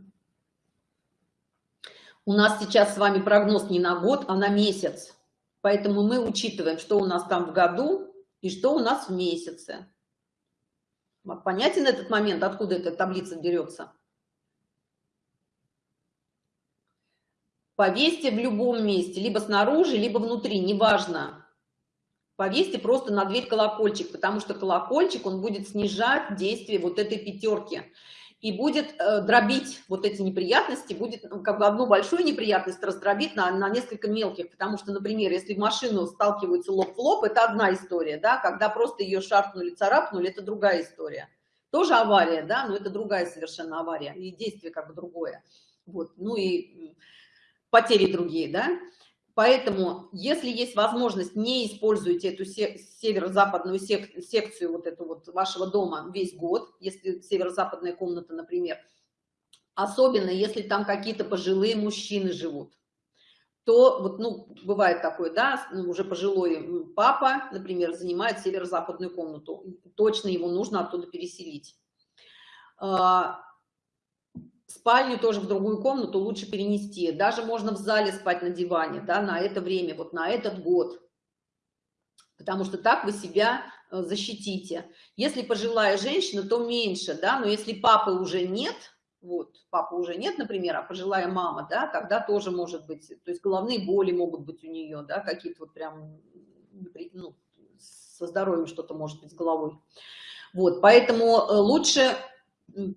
У нас сейчас с вами прогноз не на год, а на месяц. Поэтому мы учитываем, что у нас там в году и что у нас в месяце. Понятен этот момент, откуда эта таблица берется? Повесьте в любом месте, либо снаружи, либо внутри, неважно. Повесьте просто на дверь колокольчик, потому что колокольчик, он будет снижать действие вот этой пятерки и будет э, дробить вот эти неприятности, будет ну, как бы одну большую неприятность раздробить на, на несколько мелких, потому что, например, если машину сталкиваются лоб в лоб, это одна история, да, когда просто ее шарпнули, царапнули, это другая история. Тоже авария, да, но это другая совершенно авария, и действие как бы другое. Вот, ну и потери другие, да. Поэтому, если есть возможность, не используйте эту северо-западную сек секцию вот эту вот вашего дома весь год, если северо-западная комната, например, особенно если там какие-то пожилые мужчины живут, то вот, ну, бывает такое, да, ну, уже пожилой папа, например, занимает северо-западную комнату, точно его нужно оттуда переселить. А, спальню тоже в другую комнату лучше перенести. Даже можно в зале спать на диване, да, на это время, вот на этот год. Потому что так вы себя э, защитите. Если пожилая женщина, то меньше, да, но если папы уже нет, вот, папы уже нет, например, а пожилая мама, да, тогда тоже может быть, то есть головные боли могут быть у нее, да, какие-то вот прям, ну, со здоровьем что-то может быть с головой. Вот, поэтому э, лучше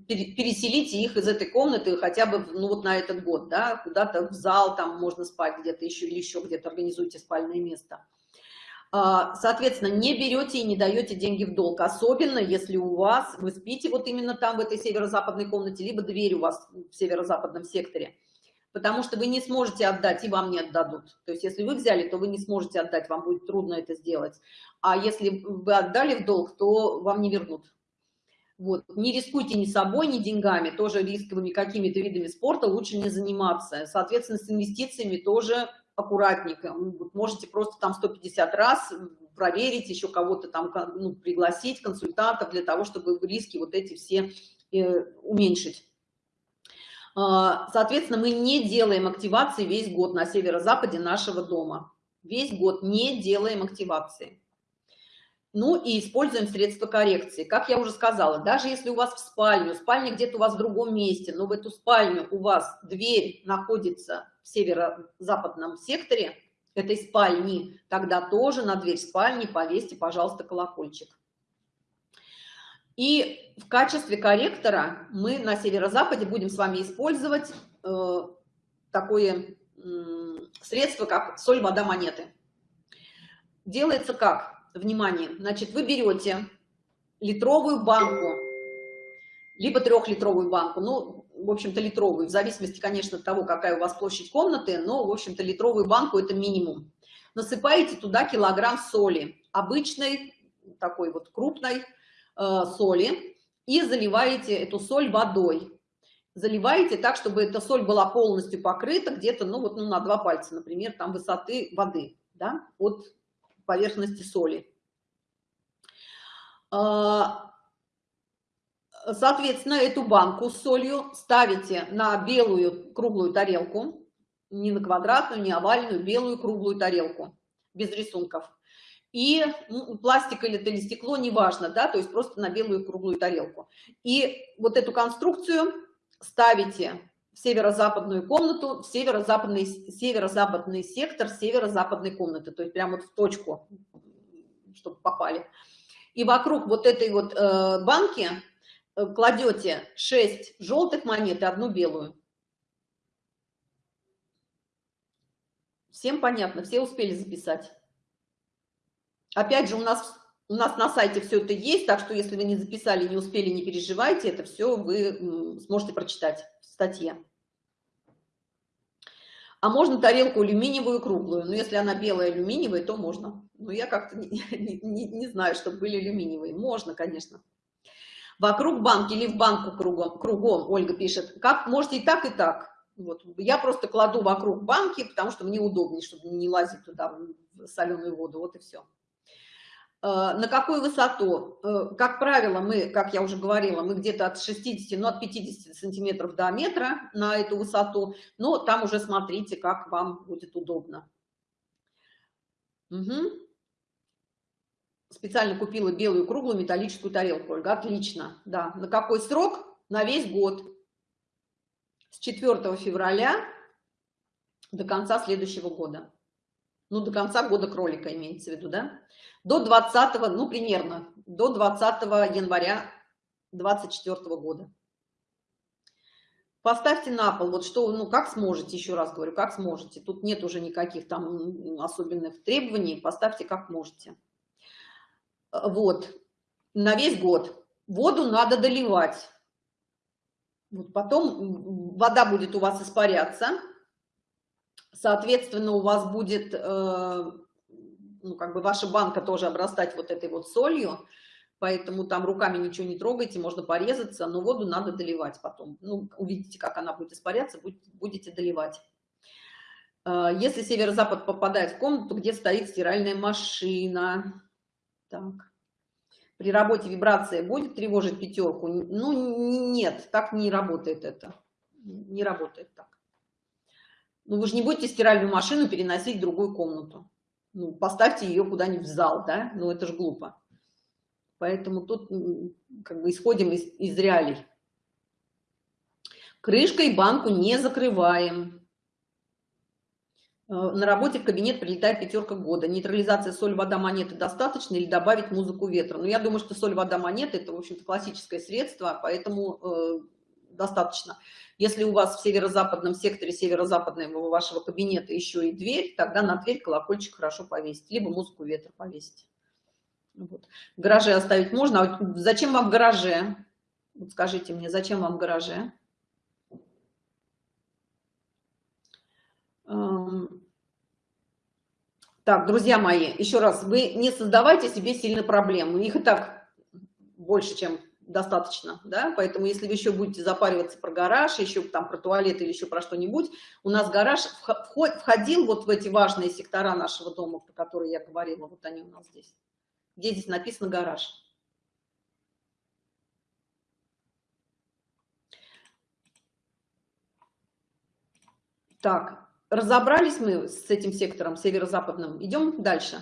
переселите их из этой комнаты хотя бы ну вот на этот год да куда-то в зал там можно спать где-то еще или еще где-то организуйте спальное место. А, соответственно не берете и не даете деньги в долг особенно если у вас вы спите вот именно там в этой северо-западной комнате либо дверь у вас в северо-западном секторе. Потому что вы не сможете отдать и вам не отдадут. То есть если вы взяли то вы не сможете отдать вам будет трудно это сделать. А если вы отдали в долг то вам не вернут вот. Не рискуйте ни собой, ни деньгами, тоже рисковыми какими-то видами спорта лучше не заниматься. Соответственно, с инвестициями тоже аккуратненько. Вот можете просто там 150 раз проверить, еще кого-то там ну, пригласить, консультантов, для того, чтобы риски вот эти все э, уменьшить. А, соответственно, мы не делаем активации весь год на северо-западе нашего дома. Весь год не делаем активации. Ну и используем средства коррекции. Как я уже сказала, даже если у вас в спальню, спальня где-то у вас в другом месте, но в эту спальню у вас дверь находится в северо-западном секторе этой спальни, тогда тоже на дверь спальни повесьте, пожалуйста, колокольчик. И в качестве корректора мы на северо-западе будем с вами использовать э, такое э, средство, как соль, вода, монеты. делается как? Внимание, значит, вы берете литровую банку, либо трехлитровую банку, ну, в общем-то, литровую, в зависимости, конечно, от того, какая у вас площадь комнаты, но, в общем-то, литровую банку – это минимум. Насыпаете туда килограмм соли, обычной, такой вот крупной э, соли, и заливаете эту соль водой. Заливаете так, чтобы эта соль была полностью покрыта где-то, ну, вот ну, на два пальца, например, там высоты воды, да, от поверхности соли. А, соответственно, эту банку с солью ставите на белую круглую тарелку, не на квадратную, не овальную, белую круглую тарелку, без рисунков. И ну, пластик или это или стекло, неважно, да, то есть просто на белую круглую тарелку. И вот эту конструкцию ставите в северо-западную комнату, в северо-западный северо-западный сектор северо-западной комнаты, то есть прямо вот в точку, чтобы попали. И вокруг вот этой вот э, банки э, кладете 6 желтых монет и одну белую. Всем понятно, все успели записать. Опять же, у нас, у нас на сайте все это есть, так что если вы не записали, не успели, не переживайте, это все вы сможете прочитать в статье. А можно тарелку алюминиевую круглую. Но если она белая алюминиевая, то можно. Но я как-то не, не, не знаю, чтобы были алюминиевые. Можно, конечно. Вокруг банки или в банку кругом, кругом, Ольга пишет. Как можете и так, и так. Вот. Я просто кладу вокруг банки, потому что мне удобнее, чтобы не лазить туда в соленую воду. Вот и все. Э, на какую высоту? Э, как правило, мы, как я уже говорила, мы где-то от 60, ну, от 50 сантиметров до метра на эту высоту, но там уже смотрите, как вам будет удобно. Угу. Специально купила белую круглую металлическую тарелку, Ольга. Отлично, да. На какой срок? На весь год с 4 февраля до конца следующего года. Ну, до конца года кролика имеется в виду, да? До 20, ну, примерно, до 20 января 24 года. Поставьте на пол, вот что, ну, как сможете, еще раз говорю, как сможете. Тут нет уже никаких там особенных требований, поставьте как можете. Вот, на весь год. Воду надо доливать. Вот потом вода будет у вас испаряться, соответственно, у вас будет, э, ну, как бы ваша банка тоже обрастать вот этой вот солью, поэтому там руками ничего не трогайте, можно порезаться, но воду надо доливать потом. Ну, увидите, как она будет испаряться, будете доливать. Э, если северо-запад попадает в комнату, где стоит стиральная машина, так, при работе вибрация будет тревожить пятерку? Ну, нет, так не работает это. Не работает так. Ну, вы же не будете стиральную машину переносить в другую комнату. Ну, поставьте ее куда-нибудь в зал, да? Ну, это же глупо. Поэтому тут как бы исходим из, из реалий. Крышкой банку не закрываем. Э, на работе в кабинет прилетает пятерка года. Нейтрализация соль, вода, монеты достаточно или добавить музыку ветра? Ну, я думаю, что соль, вода, монеты – это, в общем-то, классическое средство, поэтому э, достаточно. Если у вас в северо-западном секторе северо-западного вашего кабинета еще и дверь, тогда на дверь колокольчик хорошо повесить, либо музыку ветра повесить. Вот. В оставить можно. А зачем вам в гараже? Вот скажите мне, зачем вам в гараже? Эм, так, друзья мои, еще раз, вы не создавайте себе сильно проблем. Их и так больше, чем достаточно, да, поэтому если вы еще будете запариваться про гараж, еще там про туалет или еще про что-нибудь, у нас гараж входил вот в эти важные сектора нашего дома, про которые я говорила, вот они у нас здесь. Где здесь написано гараж? Так, разобрались мы с этим сектором северо-западным, идем дальше.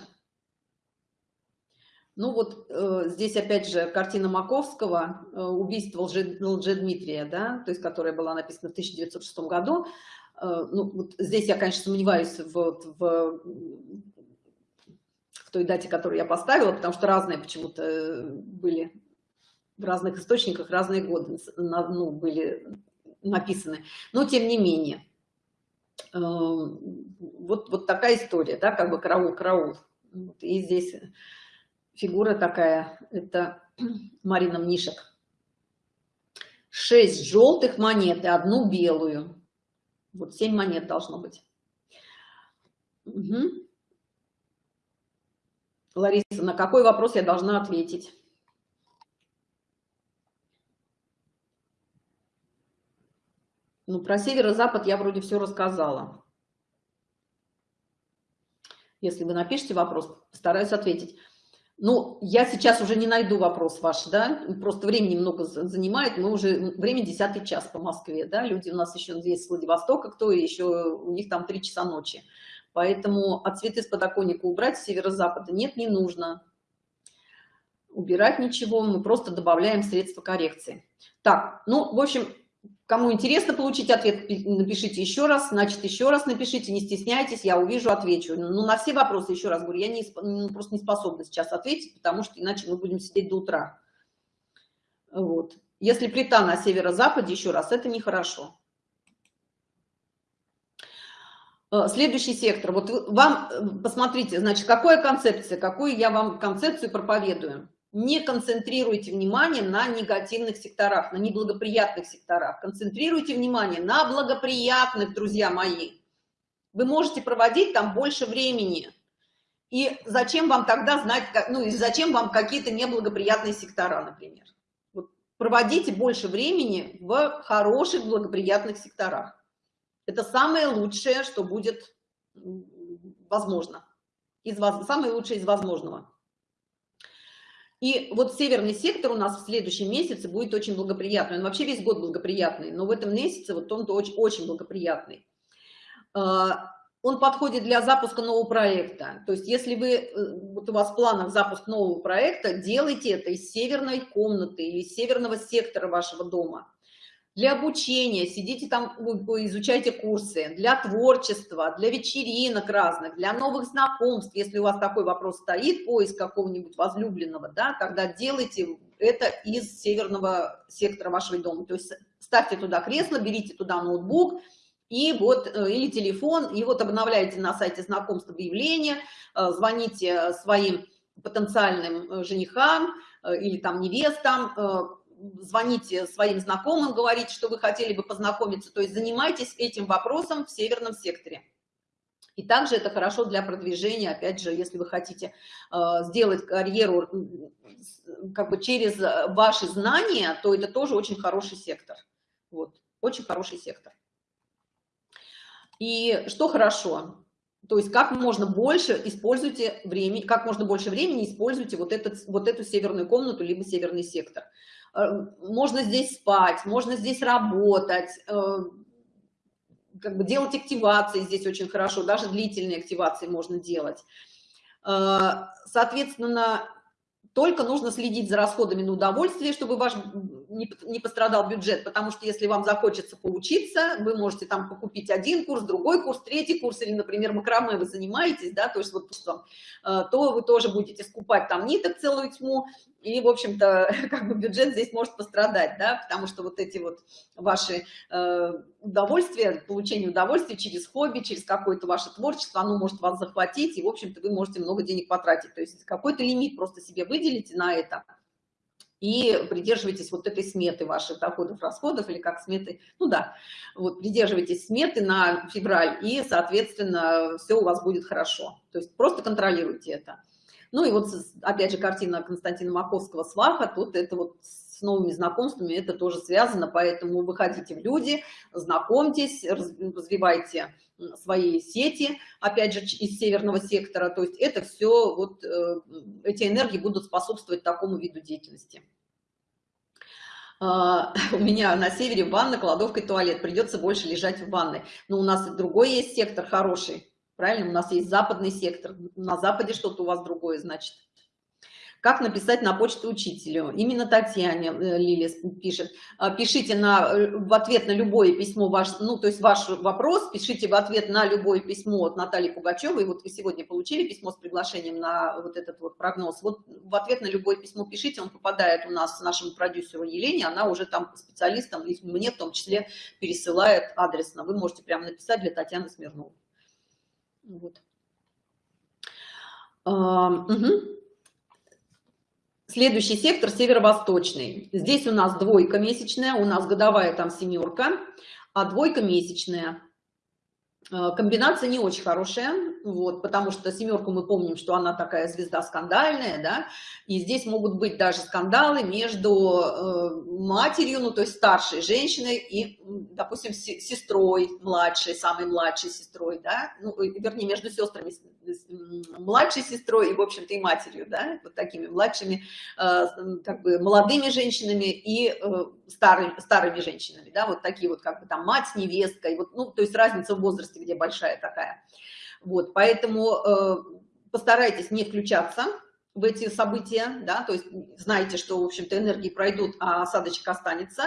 Ну вот э, здесь опять же картина Маковского э, «Убийство лже, Лжедмитрия», да, то есть которая была написана в 1906 году. Э, ну вот здесь я, конечно, сомневаюсь в, в, в той дате, которую я поставила, потому что разные почему-то были в разных источниках, разные годы ну, были написаны. Но тем не менее, э, вот, вот такая история, да, как бы караул-караул И здесь фигура такая, это Марина Мнишек. Шесть желтых монет и одну белую. Вот семь монет должно быть. Угу. Лариса, на какой вопрос я должна ответить? Ну, про северо-запад я вроде все рассказала. Если вы напишите вопрос, постараюсь ответить. Ну, я сейчас уже не найду вопрос ваш, да, просто времени много занимает, мы уже, время десятый час по Москве, да, люди у нас еще здесь с Владивостока, кто еще, у них там три часа ночи. Поэтому от цветы с подоконника убрать с северо-запада нет, не нужно. Убирать ничего, мы просто добавляем средства коррекции. Так, ну, в общем, Кому интересно получить ответ, напишите еще раз, значит, еще раз напишите, не стесняйтесь, я увижу, отвечу. Ну, на все вопросы, еще раз говорю, я не, ну, просто не способна сейчас ответить, потому что иначе мы будем сидеть до утра. Вот. Если плита на северо-западе, еще раз, это нехорошо. Э, следующий сектор. Вот вам, э, посмотрите, значит, какая концепция, какую я вам концепцию проповедую не концентрируйте внимание на негативных секторах, на неблагоприятных секторах. Концентрируйте внимание на благоприятных, друзья мои. Вы можете проводить там больше времени. И зачем вам тогда знать, ну и зачем вам какие-то неблагоприятные сектора, например? Вот проводите больше времени в хороших благоприятных секторах. Это самое лучшее, что будет возможно. Из, самое лучшее из возможного. И вот северный сектор у нас в следующем месяце будет очень благоприятный. Он вообще весь год благоприятный, но в этом месяце вот он очень, очень благоприятный. А, он подходит для запуска нового проекта. То есть если вы, э, вот у вас в планах запуск нового проекта, делайте это из северной комнаты или из северного сектора вашего дома для обучения, сидите там, изучайте курсы, для творчества, для вечеринок разных, для новых знакомств. Если у вас такой вопрос стоит, поиск какого-нибудь возлюбленного, да, тогда делайте это из северного сектора вашего дома. То есть ставьте туда кресло, берите туда ноутбук, и вот, э, или телефон, и вот обновляйте на сайте знакомств объявления, э, звоните своим потенциальным э, женихам или там невестам, звоните своим знакомым, говорите, что вы хотели бы познакомиться, то есть занимайтесь этим вопросом в северном секторе. И также это хорошо для продвижения, опять же, если вы хотите э, сделать карьеру как бы через ваши знания, то это тоже очень хороший сектор. Вот, очень хороший сектор. И что хорошо? То есть как можно больше используйте время, как можно больше времени используйте вот, этот, вот эту северную комнату, либо северный сектор. Э, можно здесь спать, можно здесь работать, э, как бы делать активации здесь очень хорошо, даже длительные активации можно делать. Э, соответственно, только нужно следить за расходами на удовольствие, чтобы ваш не, не пострадал бюджет, потому что если вам захочется поучиться, вы можете там покупить один курс, другой курс, третий курс, или, например, макраме вы занимаетесь, да, то есть вот что, то вы тоже будете скупать там ниток целую тьму, и, в общем-то, как бы бюджет здесь может пострадать, да, потому что вот эти вот ваши э, удовольствия, получение удовольствия через хобби, через какое-то ваше творчество, оно может вас захватить, и, в общем-то, вы можете много денег потратить. То есть какой-то лимит просто себе выделите на это, и придерживайтесь вот этой сметы ваших доходов, расходов, или как сметы, ну да, вот придерживайтесь сметы на февраль, и, соответственно, все у вас будет хорошо. То есть просто контролируйте это. Ну и вот, опять же, картина Константина Маковского «Сваха», тут это вот с новыми знакомствами это тоже связано, поэтому выходите в люди, знакомьтесь, развивайте свои сети, опять же, из северного сектора, то есть это все, вот э, эти энергии будут способствовать такому виду деятельности. А, у меня на севере ванна, кладовка и туалет, придется больше лежать в ванной. Но у нас другой есть сектор хороший, правильно? У нас есть западный сектор, на западе что-то у вас другое, значит. Как написать на почту учителю? Именно Татьяне э, Лилис пишет. А, пишите на, э, в ответ на любое письмо, ваш, ну, то есть ваш вопрос, пишите в ответ на любое письмо от Натальи Пугачевой. Вот вы сегодня получили письмо с приглашением на вот этот вот прогноз. Вот в ответ на любое письмо пишите, он попадает у нас нашему продюсеру Елене, она уже там специалистам, и мне в том числе пересылает адресно. Вы можете прямо написать для Татьяны Смирновой. Вот. Угу. Следующий сектор северо-восточный. Здесь у нас двойка месячная, у нас годовая там семерка, а двойка месячная. Э, комбинация не очень хорошая, вот, потому что семерку мы помним, что она такая звезда скандальная, да, и здесь могут быть даже скандалы между э, матерью, ну, то есть старшей женщиной и, допустим, сестрой младшей, самой младшей сестрой, да, ну, вернее, между сестрами, младшей сестрой и, в общем-то, и матерью, да, вот такими младшими, э, как бы, молодыми женщинами и э, старыми, старыми женщинами, да, вот такие вот, как бы, там, мать с невесткой, вот, ну, то есть разница в возрасте, где большая такая. Вот, поэтому э, постарайтесь не включаться в эти события, да, то есть знаете, что, в общем-то, энергии пройдут, а осадочек останется,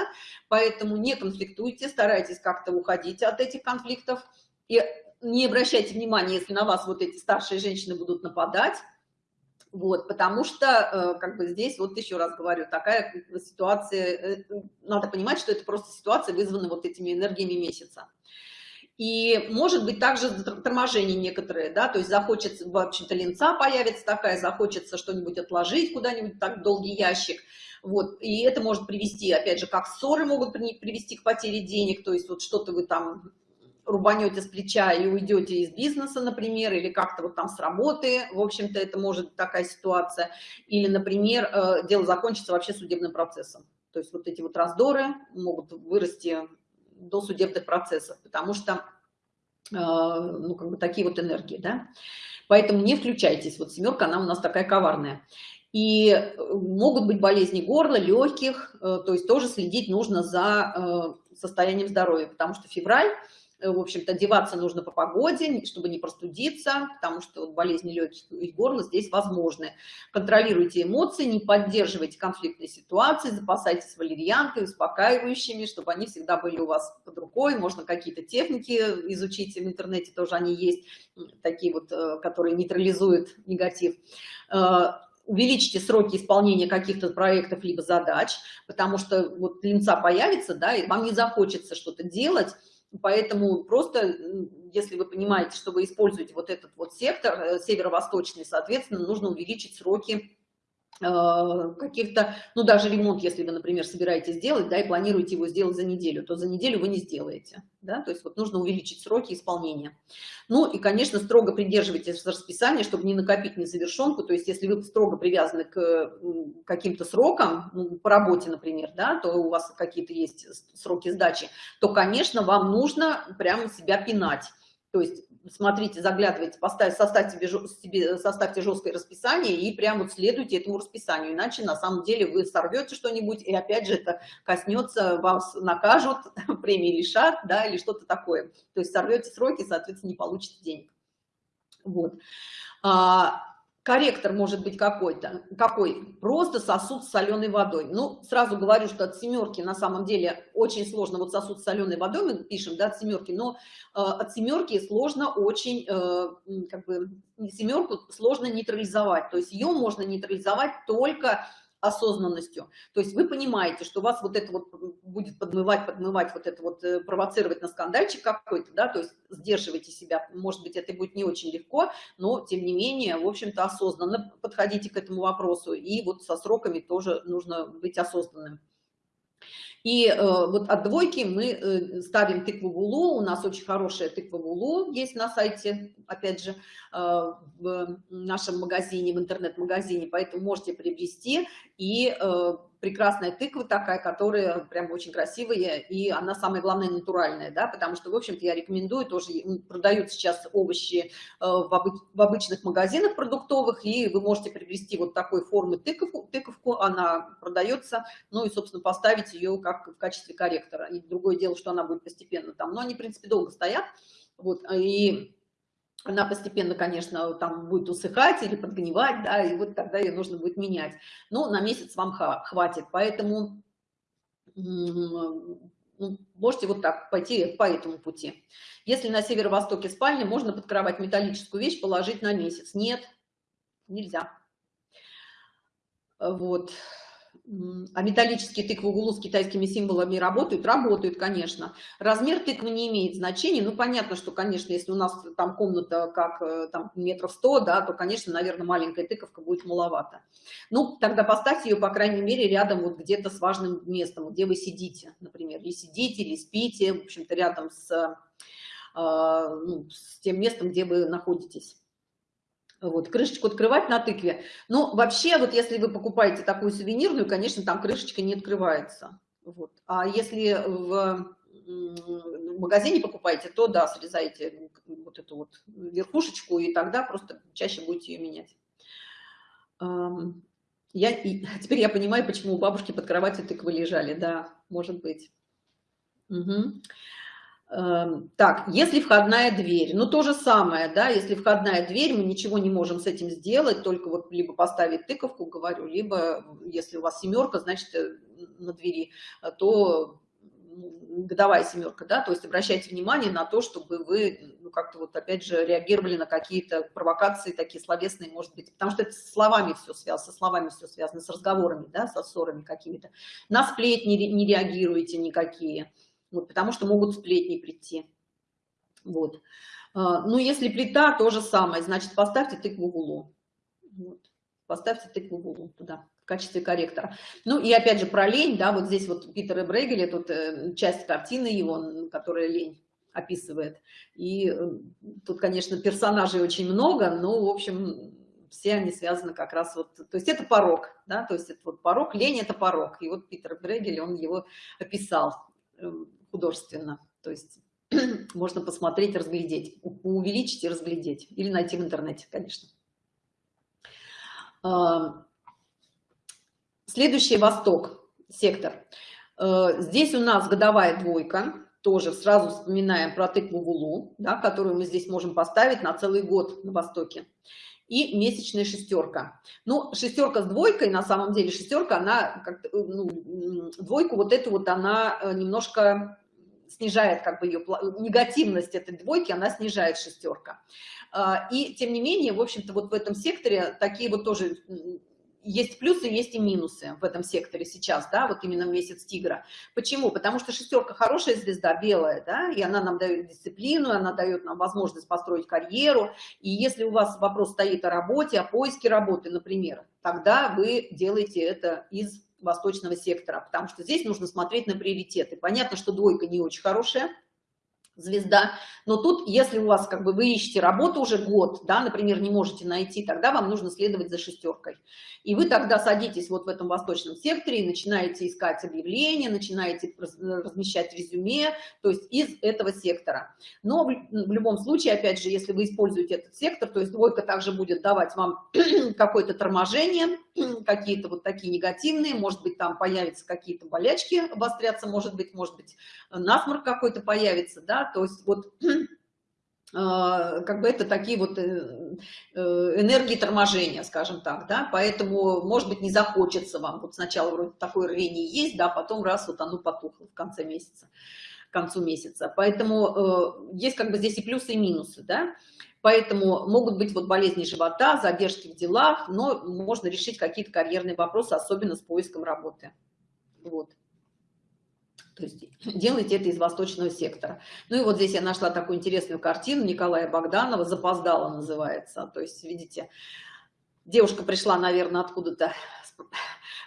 поэтому не конфликтуйте, старайтесь как-то уходить от этих конфликтов и не обращайте внимания, если на вас вот эти старшие женщины будут нападать, вот, потому что, э, как бы здесь, вот еще раз говорю, такая ситуация, э, надо понимать, что это просто ситуация, вызвана вот этими энергиями месяца. И может быть также торможение некоторые, да, то есть захочется, в общем-то, линца появится такая, захочется что-нибудь отложить куда-нибудь так долгий ящик, вот, и это может привести, опять же, как ссоры могут привести к потере денег, то есть вот что-то вы там рубанете с плеча и уйдете из бизнеса, например, или как-то вот там с работы, в общем-то, это может быть такая ситуация, или, например, э, дело закончится вообще судебным процессом, то есть вот эти вот раздоры могут вырасти до судебных процессов, потому что, э, ну, как бы такие вот энергии, да. Поэтому не включайтесь. Вот семерка, она у нас такая коварная. И э, могут быть болезни горла, легких, э, то есть тоже следить нужно за состоянием здоровья, потому что февраль в общем-то, одеваться нужно по погоде, чтобы не простудиться, потому что болезни легких и горла здесь возможны. Контролируйте эмоции, не поддерживайте конфликтные ситуации, запасайтесь валерьянкой, успокаивающими, чтобы они всегда были у вас под рукой. Можно какие-то техники изучить в интернете, тоже они есть, такие вот, э, которые нейтрализуют негатив э, увеличите сроки исполнения каких-то проектов либо задач, потому что вот линца появится, да, и вам не захочется что-то делать, Поэтому просто, если вы понимаете, что вы используете вот этот вот сектор э, северо-восточный, соответственно, нужно увеличить сроки каких-то, ну, даже ремонт, если вы, например, собираетесь сделать, да, и планируете его сделать за неделю, то за неделю вы не сделаете, да, то есть вот нужно увеличить сроки исполнения. Ну, и, конечно, строго придерживайтесь расписания, чтобы не накопить незавершенку, то есть если вы строго привязаны к каким-то срокам, ну, по работе, например, да, то у вас какие-то есть сроки сдачи, то, конечно, вам нужно прямо себя пинать, то есть смотрите, заглядывайте, поставьте, составьте, себе, составьте жесткое расписание и прям вот следуйте этому расписанию, иначе на самом деле вы сорвете что-нибудь, и опять же это коснется, вас накажут, премии лишат, да, или что-то такое. То есть сорвете сроки, соответственно, не получите денег. Вот. Корректор может быть какой-то, какой? Просто сосуд с соленой водой. Ну, сразу говорю, что от семерки на самом деле очень сложно, вот сосуд с соленой водой мы пишем, да, от семерки, но э, от семерки сложно очень, э, как бы, семерку сложно нейтрализовать, то есть ее можно нейтрализовать только осознанностью. То есть вы понимаете, что вас вот это вот будет подмывать, подмывать, вот это вот э, провоцировать на скандальчик какой-то, да, то есть сдерживайте себя. Может быть, это будет не очень легко, но тем не менее, в общем-то, осознанно подходите к этому вопросу. И вот со сроками тоже нужно быть осознанным. И э, вот от двойки мы э, ставим тыкву вулу. У нас очень хорошая тыква вулу есть на сайте, опять же, э, в нашем магазине, в интернет-магазине, поэтому можете приобрести. И э, прекрасная тыква такая, которая прям очень красивая, и она самое главное натуральная, да, потому что, в общем-то, я рекомендую, тоже продают сейчас овощи э, в, обы в обычных магазинах продуктовых, и вы можете приобрести вот такой формы тыковку, тыковку, она продается, ну и, собственно, поставить ее как в качестве корректора. И другое дело, что она будет постепенно там, но они, в принципе, долго стоят, вот, и она постепенно, конечно, там будет усыхать или подгнивать, да, и вот тогда ее нужно будет менять. Но на месяц вам хватит, поэтому можете вот так пойти по этому пути. Если на северо-востоке спальня, можно под кровать металлическую вещь положить на месяц. Нет, нельзя. Вот. А металлические тыквы в углу с китайскими символами работают? Работают, конечно. Размер тыквы не имеет значения. Ну, понятно, что, конечно, если у нас там комната как э, там метров сто, да, то, конечно, наверное, маленькая тыковка будет маловато. Ну, тогда поставьте ее, по крайней мере, рядом вот где-то с важным местом, где вы сидите, например, или сидите, или спите, в общем-то, рядом с, э, ну, с тем местом, где вы находитесь вот, крышечку открывать на тыкве. Ну, вообще, вот если вы покупаете такую сувенирную, конечно, там крышечка не открывается. Вот. А если в, магазине покупаете, то да, срезаете вот эту вот верхушечку, и тогда просто чаще будете ее менять. Я, и, теперь я понимаю, почему у бабушки под кроватью тыквы лежали. Да, может быть. Угу. Эм, так, если входная дверь, ну то же самое, да, если входная дверь, мы ничего не можем с этим сделать, только вот либо поставить тыковку, говорю, либо если у вас семерка, значит, э, на двери, э, то годовая семерка, да, то есть обращайте внимание на то, чтобы вы ну, как-то вот опять же реагировали на какие-то провокации такие словесные, может быть, потому что это с словами все связано, со словами все связано, с разговорами, да, со ссорами какими-то. На сплетни не реагируете никакие вот, потому что могут сплетни прийти. Вот. А, ну, если плита, то же самое, значит, поставьте тыкву в углу. Вот. Поставьте тыкву в углу туда в качестве корректора. Ну и опять же про лень, да, вот здесь вот Питер и Брегеле, тут э, часть картины его, которая лень описывает. И э, тут, конечно, персонажей очень много, но, в общем, все они связаны как раз вот, то есть это порог, да, то есть это вот порог, лень это порог. И вот Питер Брегель, он его описал эм, художественно. То есть можно посмотреть, разглядеть, увеличить и разглядеть. Или найти в интернете, конечно. А, следующий Восток, сектор. А, здесь у нас годовая двойка. Тоже сразу вспоминаем про тыкву в улу, да, которую мы здесь можем поставить на целый год на Востоке и месячная шестерка. Ну, шестерка с двойкой, на самом деле шестерка, она, как ну, двойку вот эту вот она э, немножко снижает как бы ее негативность этой двойки, она снижает шестерка. А, и тем не менее, в общем-то, вот в этом секторе такие вот тоже есть плюсы, есть и минусы в этом секторе сейчас, да, вот именно месяц тигра. Почему? Потому что шестерка хорошая звезда, белая, да, и она нам дает дисциплину, она дает нам возможность построить карьеру. И если у вас вопрос стоит о работе, о поиске работы, например, тогда вы делаете это из восточного сектора, потому что здесь нужно смотреть на приоритеты. Понятно, что двойка не очень хорошая, звезда. Но тут, если у вас как бы вы ищете работу уже год, да, например, не можете найти, тогда вам нужно следовать за шестеркой. И вы тогда садитесь вот в этом восточном секторе и начинаете искать объявления, начинаете размещать резюме, то есть из этого сектора. Но в, любом случае, опять же, если вы используете этот сектор, то есть двойка также будет давать вам какое-то торможение, какие-то вот такие негативные, может быть, там появятся какие-то болячки, обостряться, может быть, может быть, насморк какой-то появится, да, то есть вот а, как бы это такие вот э, э, энергии торможения, скажем так, да, поэтому, может быть, не захочется вам, вот сначала вроде такое рвение есть, да, потом раз вот оно потухло в конце месяца, к концу месяца, поэтому э, есть как бы здесь и плюсы, и минусы, да, поэтому могут быть вот болезни живота, задержки в делах, но можно решить какие-то карьерные вопросы, особенно с поиском работы, вот. То есть делайте это из восточного сектора. Ну и вот здесь я нашла такую интересную картину Николая Богданова, «Запоздала» называется. То есть, видите, девушка пришла, наверное, откуда-то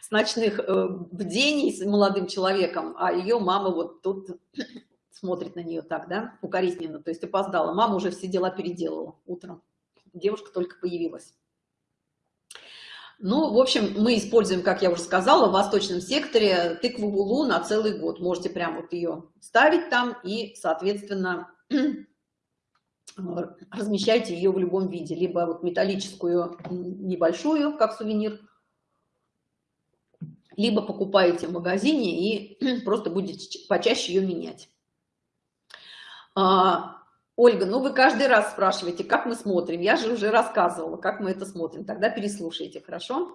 с ночных э, бдений с молодым человеком, а ее мама вот тут смотрит на нее так, да, укоризненно, то есть опоздала. Мама уже все дела переделала утром. Девушка только появилась. Ну, в общем, мы используем, как я уже сказала, в восточном секторе тыкву вулу на целый год. Можете прям вот ее ставить там и, соответственно, размещайте ее в любом виде. Либо вот металлическую небольшую, как сувенир, либо покупаете в магазине и просто будете почаще ее менять. Ольга, ну вы каждый раз спрашиваете, как мы смотрим. Я же уже рассказывала, как мы это смотрим. Тогда переслушайте, хорошо?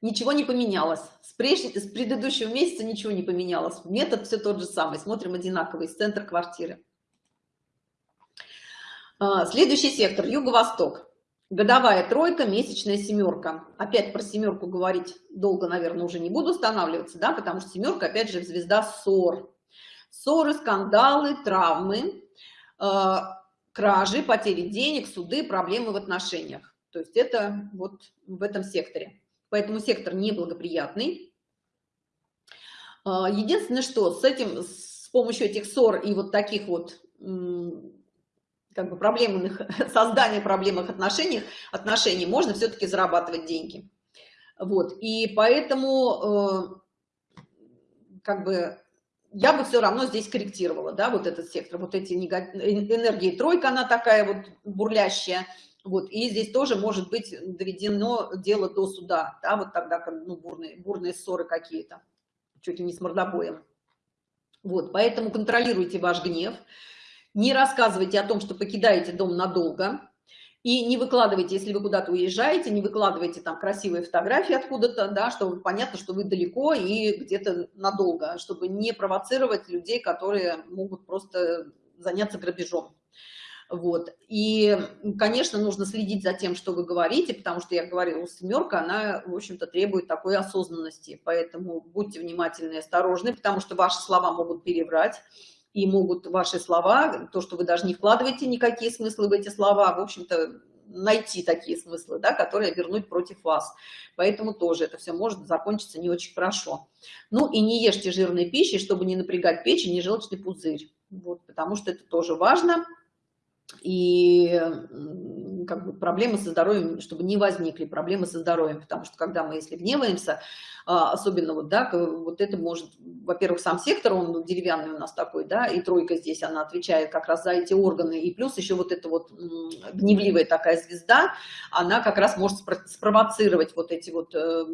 Ничего не поменялось. С, преж... с предыдущего месяца ничего не поменялось. Метод все тот же самый. Смотрим одинаковый, с центра квартиры. А, следующий сектор, юго-восток. годовая тройка, месячная семерка. Опять про семерку говорить долго, наверное, уже не буду останавливаться, да, потому что семерка, опять же, звезда ссор. Ссоры, скандалы, травмы, э, кражи, потери денег, суды, проблемы в отношениях. То есть это вот в этом секторе. Поэтому сектор неблагоприятный. Э, единственное, что с этим, с помощью этих ссор и вот таких вот как бы проблемных, создания проблемных отношений, отношений можно все-таки зарабатывать деньги. Вот, и поэтому э, как бы я бы все равно здесь корректировала, да, вот этот сектор, вот эти энергии тройка, она такая вот бурлящая, вот, и здесь тоже может быть доведено дело до суда, да, вот тогда, ну, бурные, бурные ссоры какие-то, чуть ли не с мордобоем. Вот, поэтому контролируйте ваш гнев, не рассказывайте о том, что покидаете дом надолго, и не выкладывайте, если вы куда-то уезжаете, не выкладывайте там красивые фотографии откуда-то, да, чтобы понятно, что вы далеко и где-то надолго, чтобы не провоцировать людей, которые могут просто заняться грабежом. Вот. И, конечно, нужно следить за тем, что вы говорите, потому что, я говорила, семерка, она, в общем-то, требует такой осознанности. Поэтому будьте внимательны и осторожны, потому что ваши слова могут переврать и могут ваши слова, то, что вы даже не вкладываете никакие смыслы в эти слова, в общем-то, найти такие смыслы, да, которые вернуть против вас. Поэтому тоже это все может закончиться не очень хорошо. Ну и не ешьте жирной пищи, чтобы не напрягать печень и желчный пузырь. Вот, потому что это тоже важно. И как бы проблемы со здоровьем, чтобы не возникли проблемы со здоровьем, потому что когда мы, если гневаемся, а, особенно вот, да, вот это может, во-первых, сам сектор, он деревянный у нас такой, да, и тройка здесь, она отвечает как раз за эти органы, и плюс еще вот эта вот гневливая такая звезда, она как раз может спровоцировать вот эти вот э,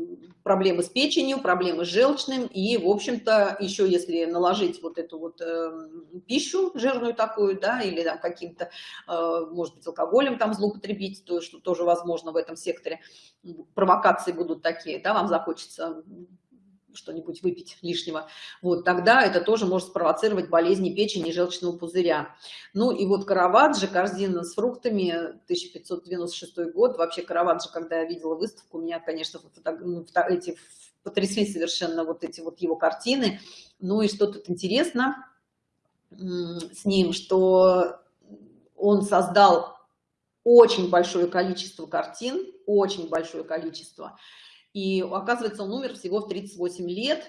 проблемы с печенью, проблемы с желчным, и, в общем-то, еще если наложить вот эту вот э, пищу жирную такую, да, или там каким-то, э, может быть, алкоголем там злоупотребить, то, что тоже возможно в этом секторе, провокации будут такие, да, вам захочется что-нибудь выпить лишнего, вот тогда это тоже может спровоцировать болезни печени и желчного пузыря. Ну и вот Караваджо, корзина с фруктами, 1596 год. Вообще Караваджо, когда я видела выставку, меня, конечно, ну, эти потрясли совершенно вот эти вот его картины. Ну и что тут интересно с ним, что он создал очень большое количество картин, очень большое количество. И оказывается, он умер всего в 38 лет,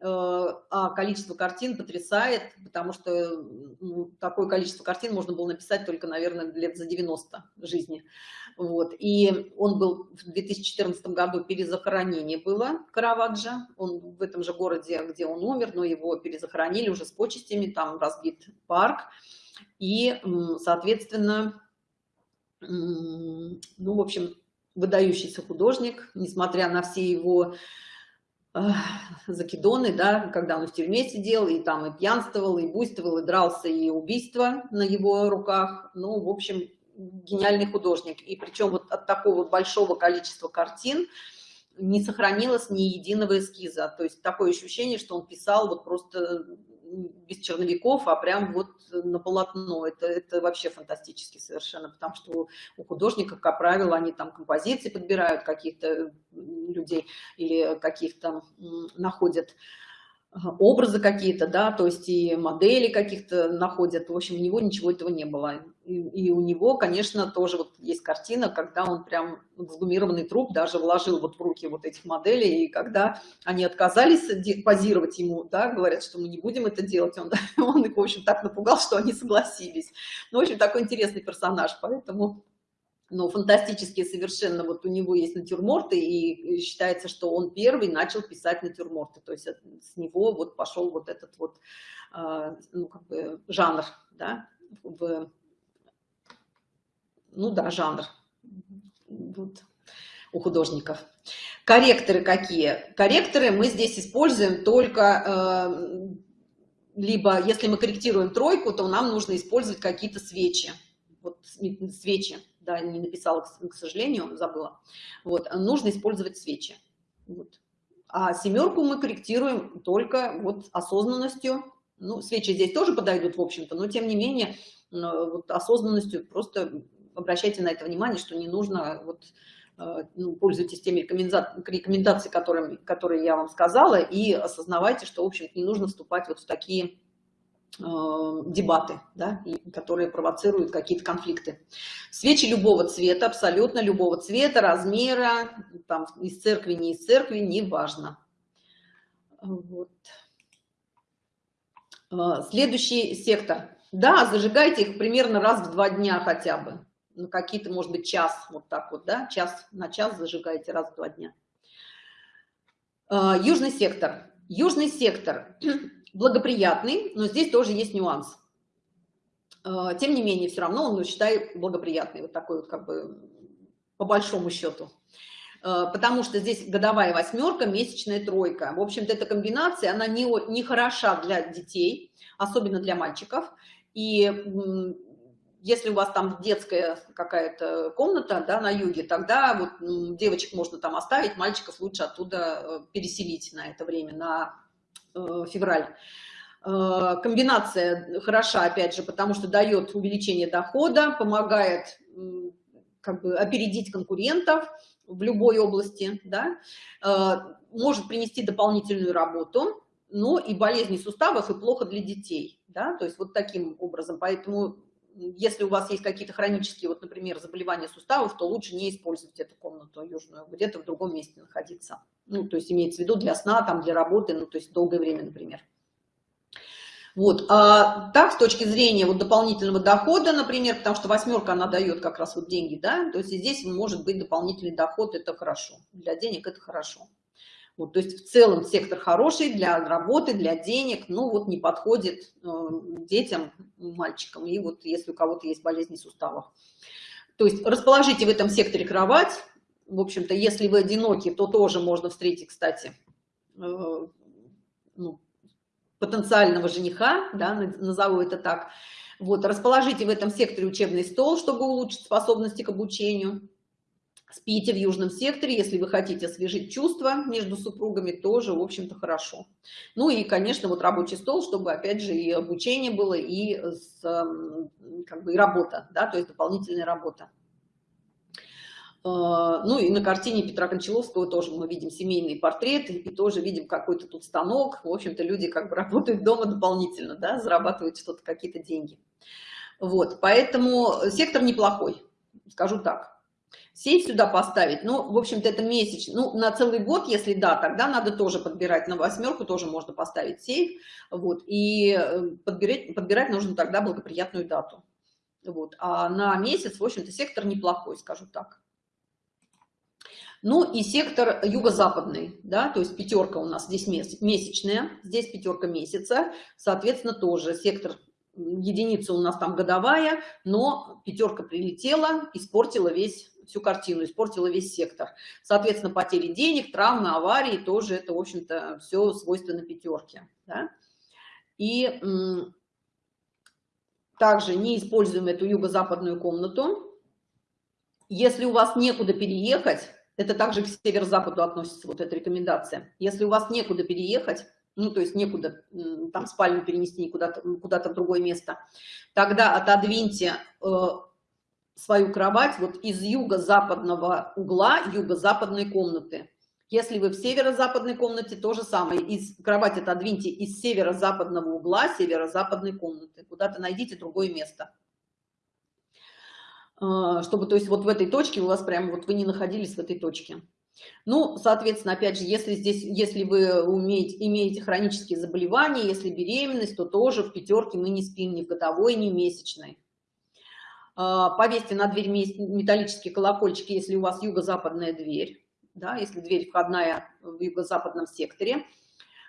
э, а количество картин потрясает, потому что ну, такое количество картин можно было написать только, наверное, лет за 90 жизни. Вот. И он был в 2014 году, перезахоронение было Караваджа, он в этом же городе, где он умер, но его перезахоронили уже с почестями, там разбит парк. И, соответственно, ну, в общем, выдающийся художник, несмотря на все его закидоны, да, когда он в тюрьме сидел, и там и пьянствовал, и буйствовал, и дрался, и убийство на его руках. Ну, в общем, гениальный художник. И причем вот от такого большого количества картин не сохранилось ни единого эскиза. То есть такое ощущение, что он писал вот просто без черновиков, а прям вот на полотно. Это, это вообще фантастически совершенно, потому что у художников, как правило, они там композиции подбирают каких-то людей или каких-то находят образы какие-то, да, то есть и модели каких-то находят. В общем, у него ничего этого не было. И, у него, конечно, тоже вот есть картина, когда он прям эксгумированный труп даже вложил вот в руки вот этих моделей, и когда они отказались позировать ему, да, говорят, что мы не будем это делать, он, он их, в общем, так напугал, что они согласились. Ну, в общем, такой интересный персонаж, поэтому но фантастические совершенно, вот у него есть натюрморты, и считается, что он первый начал писать натюрморты, то есть с него вот пошел вот этот вот, а, ну, как бы жанр, да, в, ну да, жанр вот, у художников. Корректоры какие? Корректоры мы здесь используем только, э, либо если мы корректируем тройку, то нам нужно использовать какие-то свечи, вот свечи, да, не написала, к сожалению, забыла. Вот, нужно использовать свечи. Вот. А семерку мы корректируем только вот осознанностью. Ну, свечи здесь тоже подойдут, в общем-то, но тем не менее, вот осознанностью просто обращайте на это внимание, что не нужно, вот, э, ну, пользуйтесь теми рекомендациями, которыми, которые я вам сказала, и осознавайте, что, в общем не нужно вступать вот в такие э, дебаты, да, которые провоцируют какие-то конфликты. Свечи любого цвета, абсолютно любого цвета, размера, там, из церкви, не из церкви, неважно. Вот. Э, следующий сектор. Да, зажигайте их примерно раз в два дня хотя бы. Ну, какие-то, может быть, час, вот так вот, да, час на час зажигайте раз в два дня. Э, южный сектор. Южный сектор благоприятный, но здесь тоже есть нюанс. Э, тем не менее, все равно он, ну, считай, благоприятный, вот такой вот, как бы, по большому счету. Э, потому что здесь годовая восьмерка, месячная тройка. В общем-то, эта комбинация, она не, не хороша для детей, особенно для мальчиков. И если у вас там детская какая-то комната да, на юге, тогда вот девочек можно там оставить, мальчиков лучше оттуда э, переселить на это время, на э, февраль. Э, комбинация хороша, опять же, потому что дает увеличение дохода, помогает как бы опередить конкурентов, в любой области, да, э, может принести дополнительную работу, но и болезни суставов, и плохо для детей, да, то есть вот таким образом. Поэтому если у вас есть какие-то хронические, вот, например, заболевания суставов, то лучше не использовать эту комнату южную, где-то в другом месте находиться. Ну, то есть имеется в виду для сна, там, для работы, ну, то есть долгое время, например. Вот. А так, с точки зрения вот дополнительного дохода, например, потому что восьмерка, она дает как раз вот деньги, да, то есть здесь может быть дополнительный доход, это хорошо. Для денег это хорошо. Вот, то есть в целом сектор хороший для работы, для денег, ну вот не подходит э, детям, мальчикам, и вот если у кого-то есть болезни суставов. То есть расположите в этом секторе кровать, в общем-то, если вы одиноки, то тоже можно встретить, кстати, э, ну, потенциального жениха, да, назову это так. Вот, расположите в этом секторе учебный стол, чтобы улучшить способности к обучению. Спите в южном секторе, если вы хотите освежить чувства между супругами, тоже, в общем-то, хорошо. Ну и, конечно, вот рабочий стол, чтобы, опять же, и обучение было, и, с, как бы, и работа, да, то есть дополнительная работа. А, ну и на картине Петра Кончаловского тоже мы видим семейный портрет, и тоже видим какой-то тут станок. В общем-то, люди как бы работают дома дополнительно, да, зарабатывают что-то, какие-то деньги. Вот, поэтому сектор неплохой, скажу так. Сейф сюда поставить, ну, в общем-то, это месяц, ну, на целый год, если да, тогда надо тоже подбирать, на восьмерку тоже можно поставить сейф, вот, и э, подбирать, подбирать нужно тогда благоприятную дату. Вот, а на месяц, в общем-то, сектор неплохой, скажу так. Ну и сектор юго-западный, да, то есть пятерка у нас здесь месячная, здесь пятерка месяца, соответственно, тоже сектор единица у нас там годовая, но пятерка прилетела, испортила весь всю картину, испортила весь сектор. Соответственно, потери денег, травмы, аварии, тоже это, в общем-то, все свойственно пятерке. Да? И также не используем эту юго-западную комнату. Если у вас некуда переехать, это также к северо-западу относится, вот эта рекомендация. Если у вас некуда переехать, ну, то есть некуда там спальню перенести куда-то куда, -то, в другое место, тогда отодвиньте э, свою кровать вот из юго-западного угла юго-западной комнаты. Если вы в северо-западной комнате, то же самое. Из кровати отодвиньте из северо-западного угла северо-западной комнаты. Куда-то найдите другое место. А, чтобы, то есть вот в этой точке у вас прямо вот вы не находились в этой точке. Ну, соответственно, опять же, если здесь, если вы умеете, имеете хронические заболевания, если беременность, то тоже в пятерке мы не спим ни в годовой, ни в месячной. А, повесьте на дверь металлический колокольчик, если у вас юго-западная дверь, да, если дверь входная в юго-западном секторе.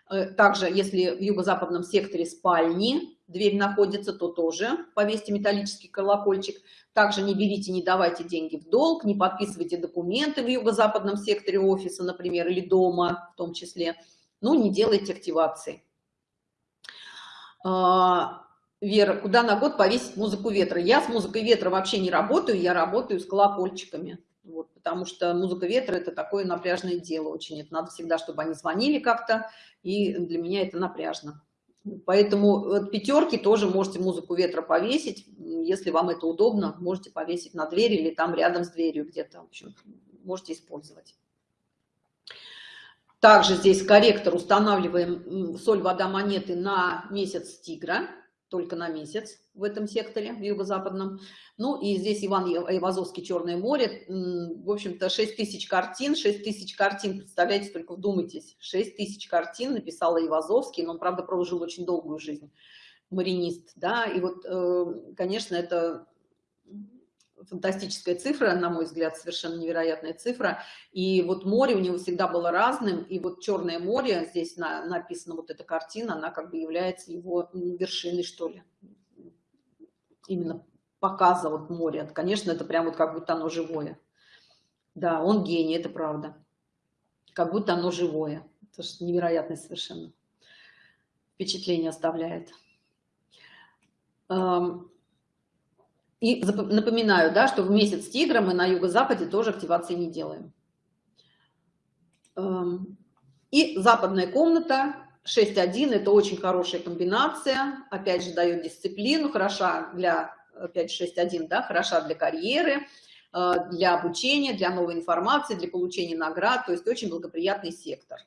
Э, также, если в юго-западном секторе спальни дверь находится, то тоже повесьте металлический колокольчик. Также не берите, не давайте деньги в долг, не подписывайте документы в юго-западном секторе офиса, например, или дома в том числе. Ну, не делайте активации. Вера, куда на год повесить музыку ветра? Я с музыкой ветра вообще не работаю, я работаю с колокольчиками. Вот, потому что музыка ветра это такое напряжное дело очень. Это надо всегда, чтобы они звонили как-то, и для меня это напряжно. Поэтому от пятерки тоже можете музыку ветра повесить. Если вам это удобно, можете повесить на дверь или там рядом с дверью где-то. В общем, можете использовать. Также здесь корректор устанавливаем соль, вода, монеты на месяц тигра только на месяц в этом секторе, в юго-западном. Ну и здесь Иван Айвазовский «Черное море». В общем-то, 6 тысяч картин. 6 тысяч картин, представляете, только вдумайтесь. 6 тысяч картин написал Айвазовский, но он, правда, прожил очень долгую жизнь. Маринист, да, и вот, э, конечно, это фантастическая цифра, на мой взгляд, совершенно невероятная цифра. И вот море у него всегда было разным, и вот Черное море, здесь на, написана вот эта картина, она как бы является его вершиной, что ли. Именно показа вот моря. Конечно, это прям вот как будто оно живое. Да, он гений, это правда. Как будто оно живое. Это же невероятное совершенно. Впечатление оставляет. И напоминаю, да, что в месяц тигра мы на юго-западе тоже активации не делаем. Эм, и западная комната 6.1 это очень хорошая комбинация, опять же дает дисциплину, хороша для, опять 6.1, да, хороша для карьеры, э, для обучения, для новой информации, для получения наград, то есть очень благоприятный сектор.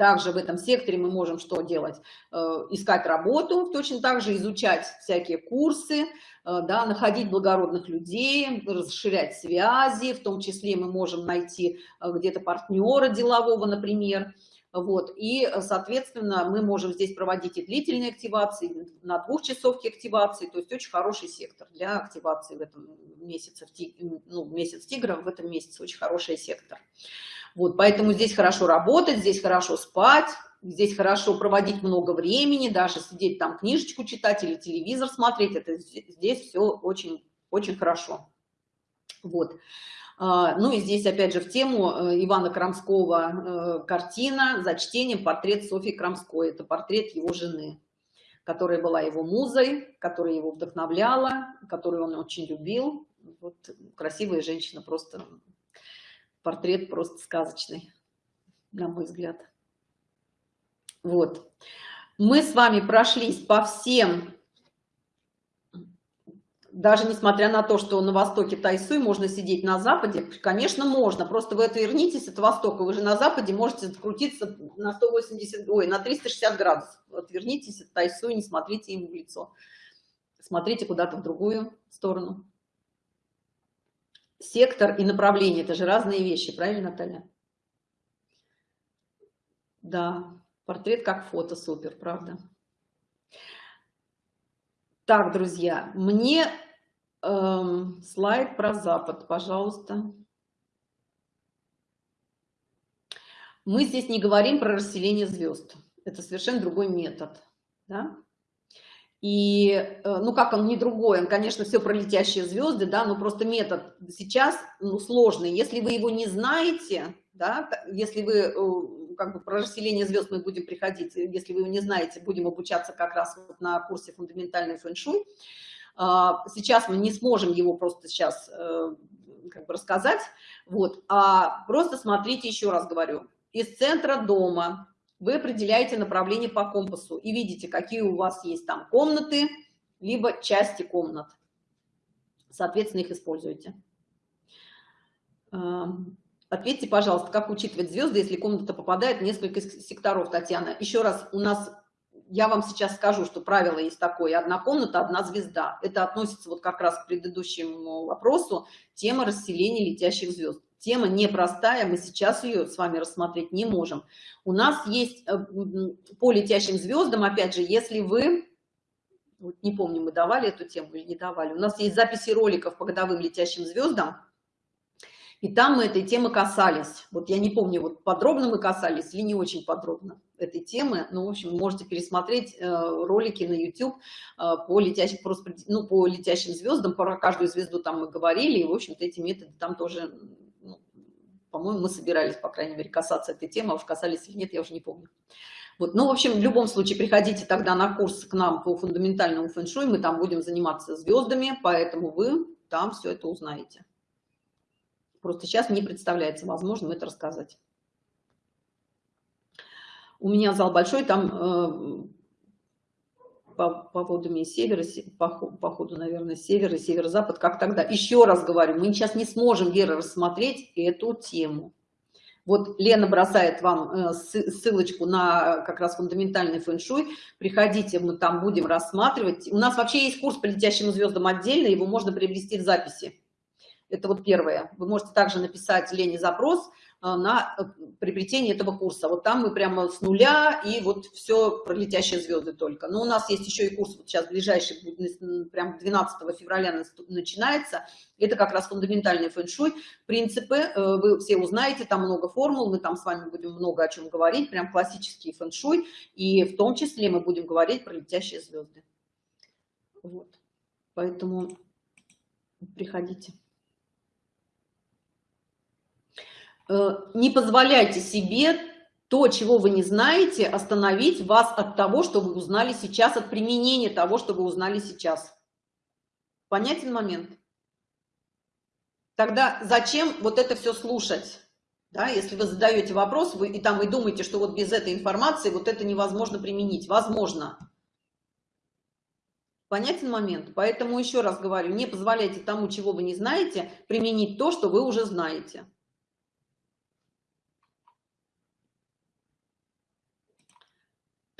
Также в этом секторе мы можем что делать? Э, искать работу, точно так же изучать всякие курсы, э, да, находить благородных людей, расширять связи, в том числе мы можем найти э, где-то партнера делового, например. Вот, и, соответственно, мы можем здесь проводить и длительные активации, на двухчасовки активации, то есть очень хороший сектор для активации в этом месяце, ну, месяц тигра в этом месяце очень хороший сектор. Вот, поэтому здесь хорошо работать, здесь хорошо спать, здесь хорошо проводить много времени, даже сидеть там книжечку читать или телевизор смотреть, это здесь все очень, очень хорошо. Вот. А, ну и здесь опять же в тему э, Ивана Крамского э, картина за чтением портрет Софьи Крамской. Это портрет его жены, которая была его музой, которая его вдохновляла, которую он очень любил. Вот красивая женщина, просто портрет просто сказочный, на мой взгляд. Вот. Мы с вами прошлись по всем, даже несмотря на то, что на востоке Тайсуй можно сидеть на западе, конечно, можно, просто вы отвернитесь от востока, вы же на западе можете открутиться на 180, ой, на 360 градусов. Отвернитесь от Тайсуй, не смотрите ему в лицо. Смотрите куда-то в другую сторону сектор и направление – это же разные вещи, правильно, Наталья? Да, портрет как фото, супер, правда. Так, друзья, мне эм, слайд про Запад, пожалуйста. Мы здесь не говорим про расселение звезд. Это совершенно другой метод. Да? И, э, ну, как он не другой, он, конечно, все про летящие звезды, да, но просто метод сейчас ну, сложный. Если вы его не знаете, да, если вы, э, как бы, про расселение звезд мы будем приходить, если вы его не знаете, будем обучаться как раз вот на курсе фундаментальный фэн-шуй. А, сейчас мы не сможем его просто сейчас э, как бы рассказать, вот, а просто смотрите, еще раз говорю, из центра дома вы определяете направление по компасу и видите, какие у вас есть там комнаты, либо части комнат. Соответственно, их используете. Эм, ответьте, пожалуйста, как учитывать звезды, если комната попадает в несколько секторов, Татьяна. Еще раз, у нас, я вам сейчас скажу, что правило есть такое, одна комната, одна звезда. Это относится вот как раз к предыдущему вопросу, тема расселения летящих звезд. Тема непростая, мы сейчас ее с вами рассмотреть не можем. У нас есть э, по летящим звездам, опять же, если вы, вот не помню, мы давали эту тему или не давали, у нас есть записи роликов по годовым летящим звездам, и там мы этой темы касались. Вот я не помню, вот подробно мы касались или не очень подробно этой темы. Ну, в общем, можете пересмотреть э, ролики на YouTube э, по, летящим, просто, ну, по летящим звездам. Про каждую звезду там мы говорили. И, в общем-то, эти методы там тоже по-моему, мы собирались, по крайней мере, касаться этой темы, а уж касались или нет, я уже не помню. Вот, ну, в общем, в любом случае, приходите тогда на курс к нам по фундаментальному фэн-шуй, мы там будем заниматься звездами, поэтому вы там все это узнаете. Просто сейчас не представляется возможным это рассказать. У меня зал большой, там э, по, по поводу севера, по, по ходу, наверное, север и северо-запад, как тогда. Еще раз говорю, мы сейчас не сможем, Вера, рассмотреть эту тему. Вот Лена бросает вам э, ссылочку на как раз фундаментальный фэн-шуй. Приходите, мы там будем рассматривать. У нас вообще есть курс по летящим звездам отдельно, его можно приобрести в записи. Это вот первое. Вы можете также написать Лене запрос, на э, приобретение этого курса. Вот там мы прямо с нуля и вот все про летящие звезды только. Но у нас есть еще и курс, вот сейчас ближайший, прям 12 февраля начинается. Это как раз фундаментальный фэн-шуй. Принципы э, вы все узнаете, там много формул, мы там с вами будем много о чем говорить, прям классический фэн-шуй. И в том числе мы будем говорить про летящие звезды. Вот. Поэтому приходите. Э, не позволяйте себе то, чего вы не знаете, остановить вас от того, что вы узнали сейчас, от применения того, что вы узнали сейчас. Понятен момент? Тогда зачем вот это все слушать? Да, если вы задаете вопрос, вы и там и думаете, что вот без этой информации вот это невозможно применить. Возможно. Понятен момент? Поэтому еще раз говорю, не позволяйте тому, чего вы не знаете, применить то, что вы уже знаете.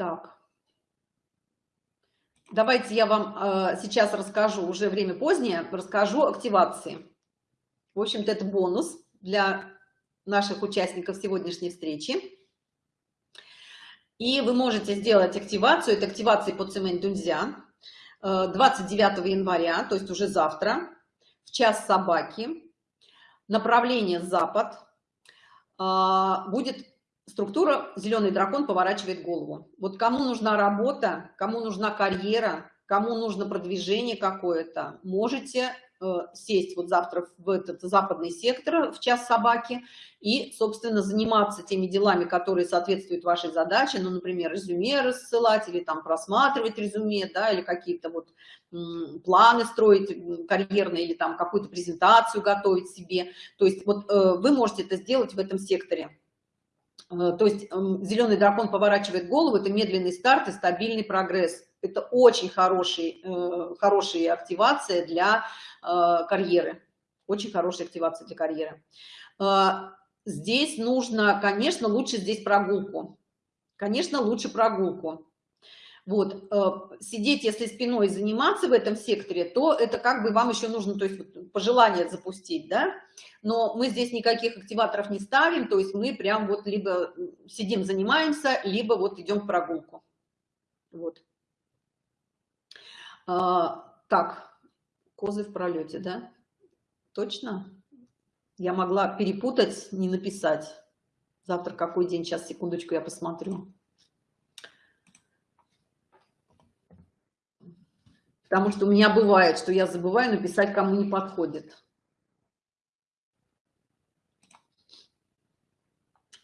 Так. Давайте я вам э, сейчас расскажу, уже время позднее, расскажу активации. В общем-то, это бонус для наших участников сегодняшней встречи. И вы можете сделать активацию, это активация по Цемень Дунзя, 29 января, то есть уже завтра, в час собаки, направление запад, э, будет структура «Зеленый дракон» поворачивает голову. Вот кому нужна работа, кому нужна карьера, кому нужно продвижение какое-то, можете э, сесть вот завтра в этот западный сектор в час собаки и, собственно, заниматься теми делами, которые соответствуют вашей задаче, ну, например, резюме рассылать или там просматривать резюме, да, или какие-то вот планы строить карьерные или там какую-то презентацию готовить себе. То есть вот э, вы можете это сделать в этом секторе. Э, то есть зеленый дракон поворачивает голову, это медленный старт и стабильный прогресс. Это очень хороший, э, хорошая активация для э, карьеры. Очень хорошая активация для карьеры. Здесь нужно, конечно, лучше здесь прогулку. Конечно, лучше прогулку. Вот, э, сидеть, если спиной заниматься в этом секторе, то это как бы вам еще нужно, то есть пожелание запустить, да, но мы здесь никаких активаторов не ставим, то есть мы прям вот либо сидим, занимаемся, либо вот идем в прогулку. Вот. А, так, козы в пролете, да? Точно? Я могла перепутать, не написать. Завтра какой день? Сейчас, секундочку, я посмотрю. Потому что у меня бывает, что я забываю написать, кому не подходит.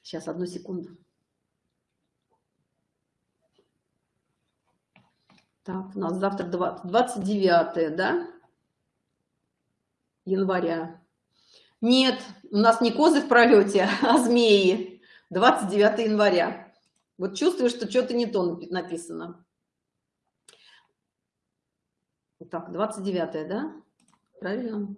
Сейчас, одну секунду. Так, у нас завтра 29, да? Января. Нет, у нас не козы в пролете, а змеи. 29 января. Вот чувствую, что что-то не то написано. Так, 29 да? Правильно?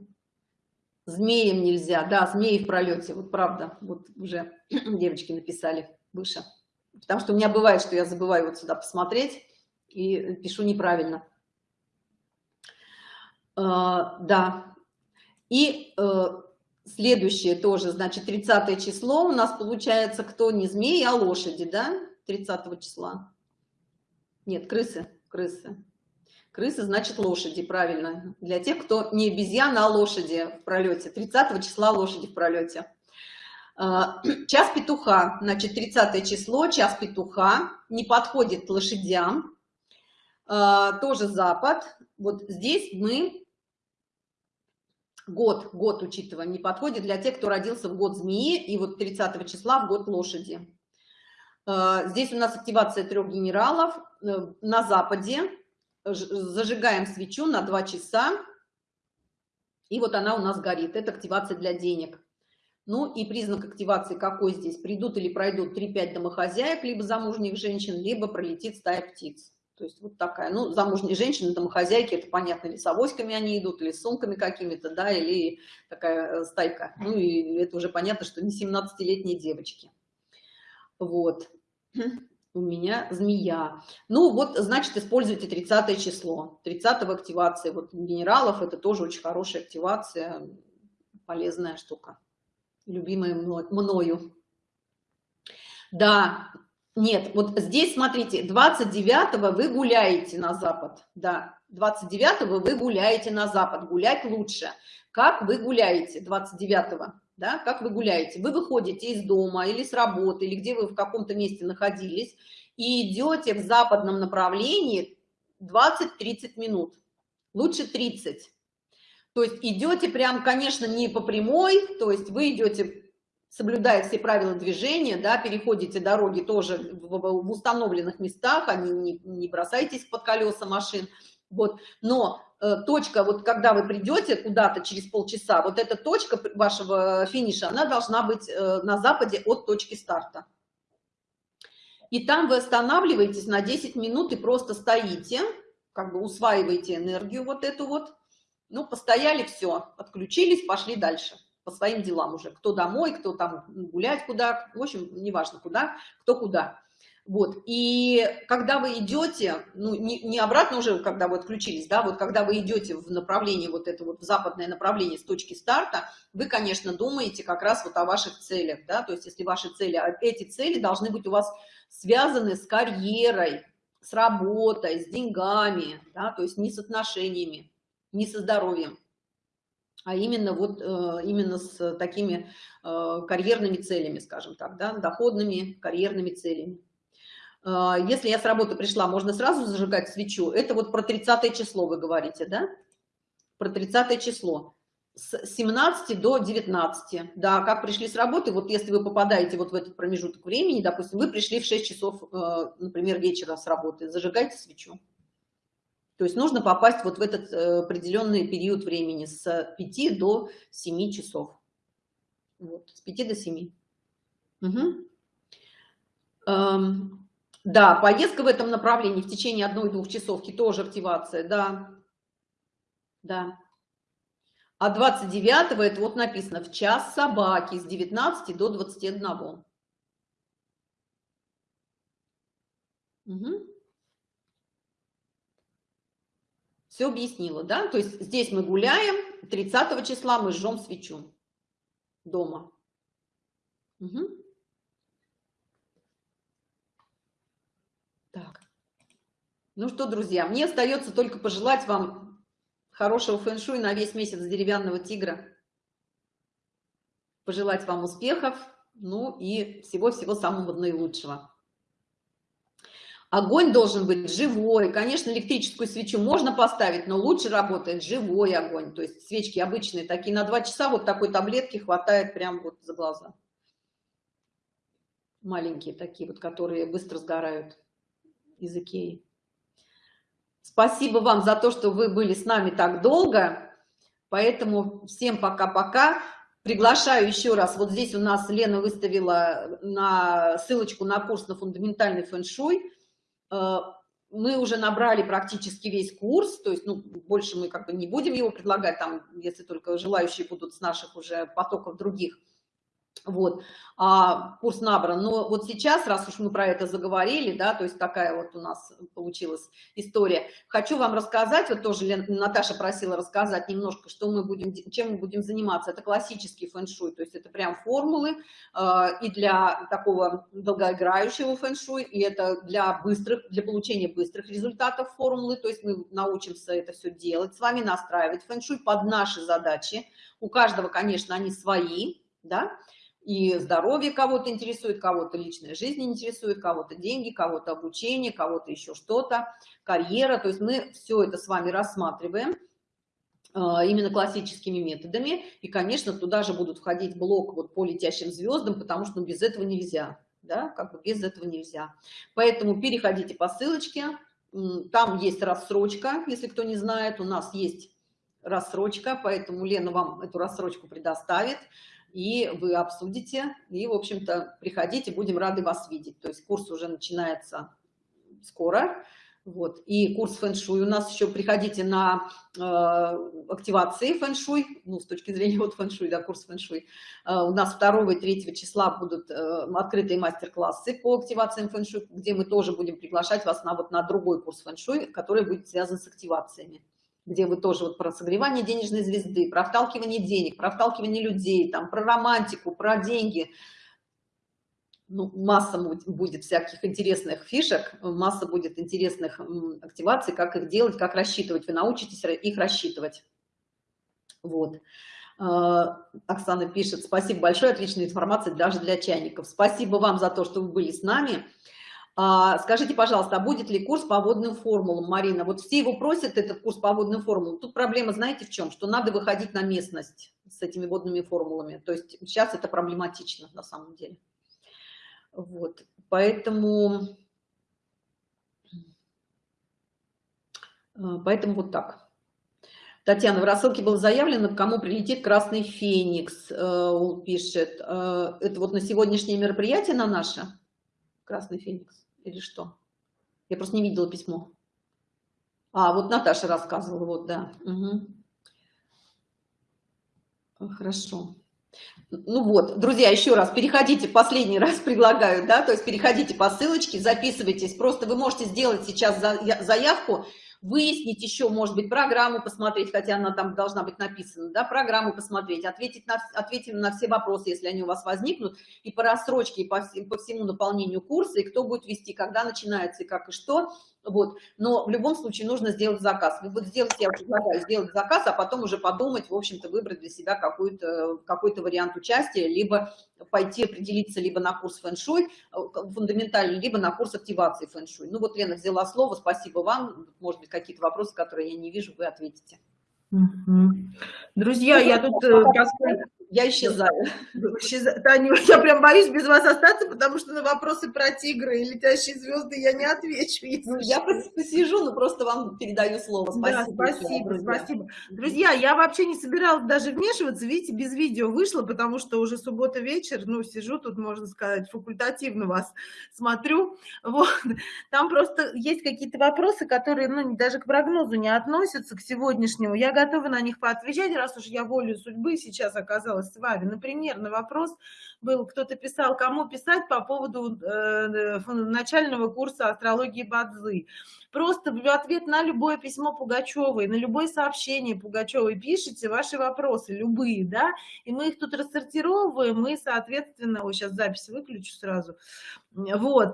Змеем нельзя. Да, змеи в пролете. Вот правда. Вот уже девочки написали выше. Потому что у меня бывает, что я забываю вот сюда посмотреть и пишу неправильно. Uh, да. И uh, следующее тоже, значит, 30 число у нас получается кто не змеи, а лошади, да? 30 числа. Нет, крысы, крысы. Крысы значит лошади, правильно. Для тех, кто не обезьяна, а лошади в пролете. 30 числа лошади в пролете. А, час петуха, значит, 30 число, час петуха, не подходит лошадям. А, тоже запад. Вот здесь мы год, год учитываем, не подходит для тех, кто родился в год змеи и вот 30 числа в год лошади. А, здесь у нас активация трех генералов э, на западе зажигаем свечу на 2 часа, и вот она у нас горит. Это активация для денег. Ну и признак активации какой здесь? Придут или пройдут 3-5 домохозяек, либо замужних женщин, либо пролетит стая птиц. То есть вот такая, ну, замужние женщины, домохозяйки, это понятно, или с авоськами они идут, или с сумками какими-то, да, или такая э, стайка. Ну, и это уже понятно, что не 17-летние девочки. Вот. У меня змея. Ну, вот, значит, используйте 30 число. 30 в активации. Вот генералов это тоже очень хорошая активация, полезная штука. Любимая мною. Да, нет, вот здесь, смотрите, 29 вы гуляете на запад, да, 29 вы гуляете на запад, гулять лучше. Как вы гуляете 29 да, как вы гуляете? Вы выходите из дома или с работы, или где вы в каком-то месте находились, и идете в западном направлении 20-30 минут, лучше 30. То есть идете прям, конечно, не по прямой, то есть вы идете соблюдая все правила движения, да, переходите дороги тоже в, в установленных местах, они не, не бросайтесь под колеса машин, вот, но точка, вот когда вы придете куда-то через полчаса, вот эта точка вашего финиша, она должна быть э, на западе от точки старта. И там вы останавливаетесь на 10 минут и просто стоите, как бы усваиваете энергию вот эту вот, ну, постояли, все, отключились, пошли дальше по своим делам уже. Кто домой, кто там гулять куда, в общем, неважно куда, кто куда. Вот, и когда вы идете, ну, не, не обратно уже, когда вы отключились, да, вот когда вы идете в направлении, вот это вот в западное направление с точки старта, вы, конечно, думаете как раз вот о ваших целях, да, то есть если ваши цели, а эти цели должны быть у вас связаны с карьерой, с работой, с деньгами, да, то есть не с отношениями, не со здоровьем а именно вот э, именно с такими э, карьерными целями, скажем так, да, доходными карьерными целями. Э, если я с работы пришла, можно сразу зажигать свечу. Это вот про 30 число вы говорите, да? Про 30 число. С 17 до 19. Да, как пришли с работы, вот если вы попадаете вот в этот промежуток времени, допустим, вы пришли в 6 часов, например, вечера с работы, зажигайте свечу. То есть нужно попасть вот в этот э, определенный период времени с 5 до 7 часов. Вот, с 5 до 7. Угу. Да, поездка в этом направлении в течение одной-двух часовки тоже активация, да. Да. А 29 это вот написано в час собаки с 19 до 21. Угу. Все объяснила, да? То есть здесь мы гуляем, 30 числа мы жжем свечу дома. Угу. Так. Ну что, друзья, мне остается только пожелать вам хорошего фэн-шуй на весь месяц деревянного тигра. Пожелать вам успехов, ну и всего-всего самого наилучшего. Огонь должен быть живой. Конечно, электрическую свечу можно поставить, но лучше работает живой огонь. То есть свечки обычные, такие на два часа, вот такой таблетки хватает прям вот за глаза. Маленькие такие вот, которые быстро сгорают из Икеи. Спасибо вам за то, что вы были с нами так долго. Поэтому всем пока-пока. Приглашаю еще раз. Вот здесь у нас Лена выставила на ссылочку на курс на фундаментальный фэн-шуй. Э, мы уже набрали практически весь курс, то есть, ну, больше мы как бы не будем его предлагать, там, если только желающие будут с наших уже потоков других вот, а, курс набран. Но вот сейчас, раз уж мы про это заговорили, да, то есть такая вот у нас получилась история, хочу вам рассказать, вот тоже Лен, Наташа просила рассказать немножко, что мы будем, чем мы будем заниматься. Это классический фэн-шуй, то есть это прям формулы э, и для такого долгоиграющего фэн-шуй, и это для быстрых, для получения быстрых результатов формулы, то есть мы научимся это все делать, с вами настраивать фэн-шуй под наши задачи. У каждого, конечно, они свои, да, и здоровье кого-то интересует, кого-то личная жизнь интересует, кого-то деньги, кого-то обучение, кого-то еще что-то, карьера. То есть мы все это с вами рассматриваем а, именно классическими методами. И, конечно, туда же будут входить блок вот по летящим звездам, потому что ну, без этого нельзя. Да, как бы без этого нельзя. Поэтому переходите по ссылочке. Там есть рассрочка, если кто не знает. У нас есть рассрочка, поэтому Лена вам эту рассрочку предоставит и вы обсудите, и, в общем-то, приходите, будем рады вас видеть. То есть курс уже начинается скоро, Вот. И курс фэн-шуй. У нас еще приходите на э, активации фэн-шуй, ну, с точки зрения вот фэн-шуй, да, курс фэн-шуй. Э, у нас 2 и 3 числа будут э, открытые мастер-классы по активациям фэн-шуй, где мы тоже будем приглашать вас на, вот, на другой курс фэн-шуй, который будет связан с активациями где вы тоже вот про согревание денежной звезды, про вталкивание денег, про вталкивание людей, там, про романтику, про деньги – ну, масса будет всяких интересных фишек, масса будет интересных активаций, как их делать, как рассчитывать. Вы научитесь их рассчитывать. Вот. А, Оксана пишет, спасибо большое, отличная информация даже для чайников. Спасибо вам за то, что вы были с нами. А, скажите, пожалуйста, а будет ли курс по водным формулам, Марина? Вот все его просят, этот курс по водным формулам. Тут проблема, знаете, в чем? Что надо выходить на местность с этими водными формулами. То есть сейчас это проблематично на самом деле. Вот, поэтому, э, поэтому вот так. Татьяна, в рассылке было заявлено, кому прилетит Красный Феникс, э, пишет. Э, это вот на сегодняшнее мероприятие на наше? Красный Феникс или что? Я просто не видела письмо. А, вот Наташа рассказывала, вот, да. Угу. Хорошо. Ну вот, друзья, еще раз, переходите, последний раз предлагаю, да, то есть переходите по ссылочке, записывайтесь, просто вы можете сделать сейчас заявку, выяснить еще, может быть, программу посмотреть, хотя она там должна быть написана, да, программу посмотреть, ответить на, ответить на все вопросы, если они у вас возникнут, и по рассрочке, и по, по всему наполнению курса, и кто будет вести, когда начинается, и как, и что, вот, но в любом случае нужно сделать заказ. Вот сделать, я предлагаю сделать заказ, а потом уже подумать, в общем-то, выбрать для себя какой-то какой, -то, вариант участия, либо пойти определиться либо на курс фэн-шуй э, фундаментальный, либо на курс активации фэн-шуй. Ну вот Лена взяла слово, спасибо вам. Может быть, какие-то вопросы, которые я не вижу, вы ответите. Друзья, я тут э, я исчезаю. Таня, я прям боюсь без вас остаться, потому что на вопросы про тигры и летящие звезды я не отвечу. Ну, я посижу, но просто вам передаю слово. Спасибо. Да, спасибо, друзья. спасибо. Друзья, я вообще не собиралась даже вмешиваться, видите, без видео вышло, потому что уже суббота вечер, ну, сижу тут, можно сказать, факультативно вас смотрю. Вот. Там просто есть какие-то вопросы, которые, ну, даже к прогнозу не относятся, к сегодняшнему. Я готова на них поотвечать, раз уж я волю судьбы сейчас оказалась с вами. Например, на вопрос был, кто-то писал, кому писать по поводу э, начального курса астрологии Бадзы. Просто в ответ на любое письмо Пугачевой, на любое сообщение Пугачевой пишите ваши вопросы, любые, да, и мы их тут рассортировываем, и, соответственно, вот сейчас запись выключу сразу, вот,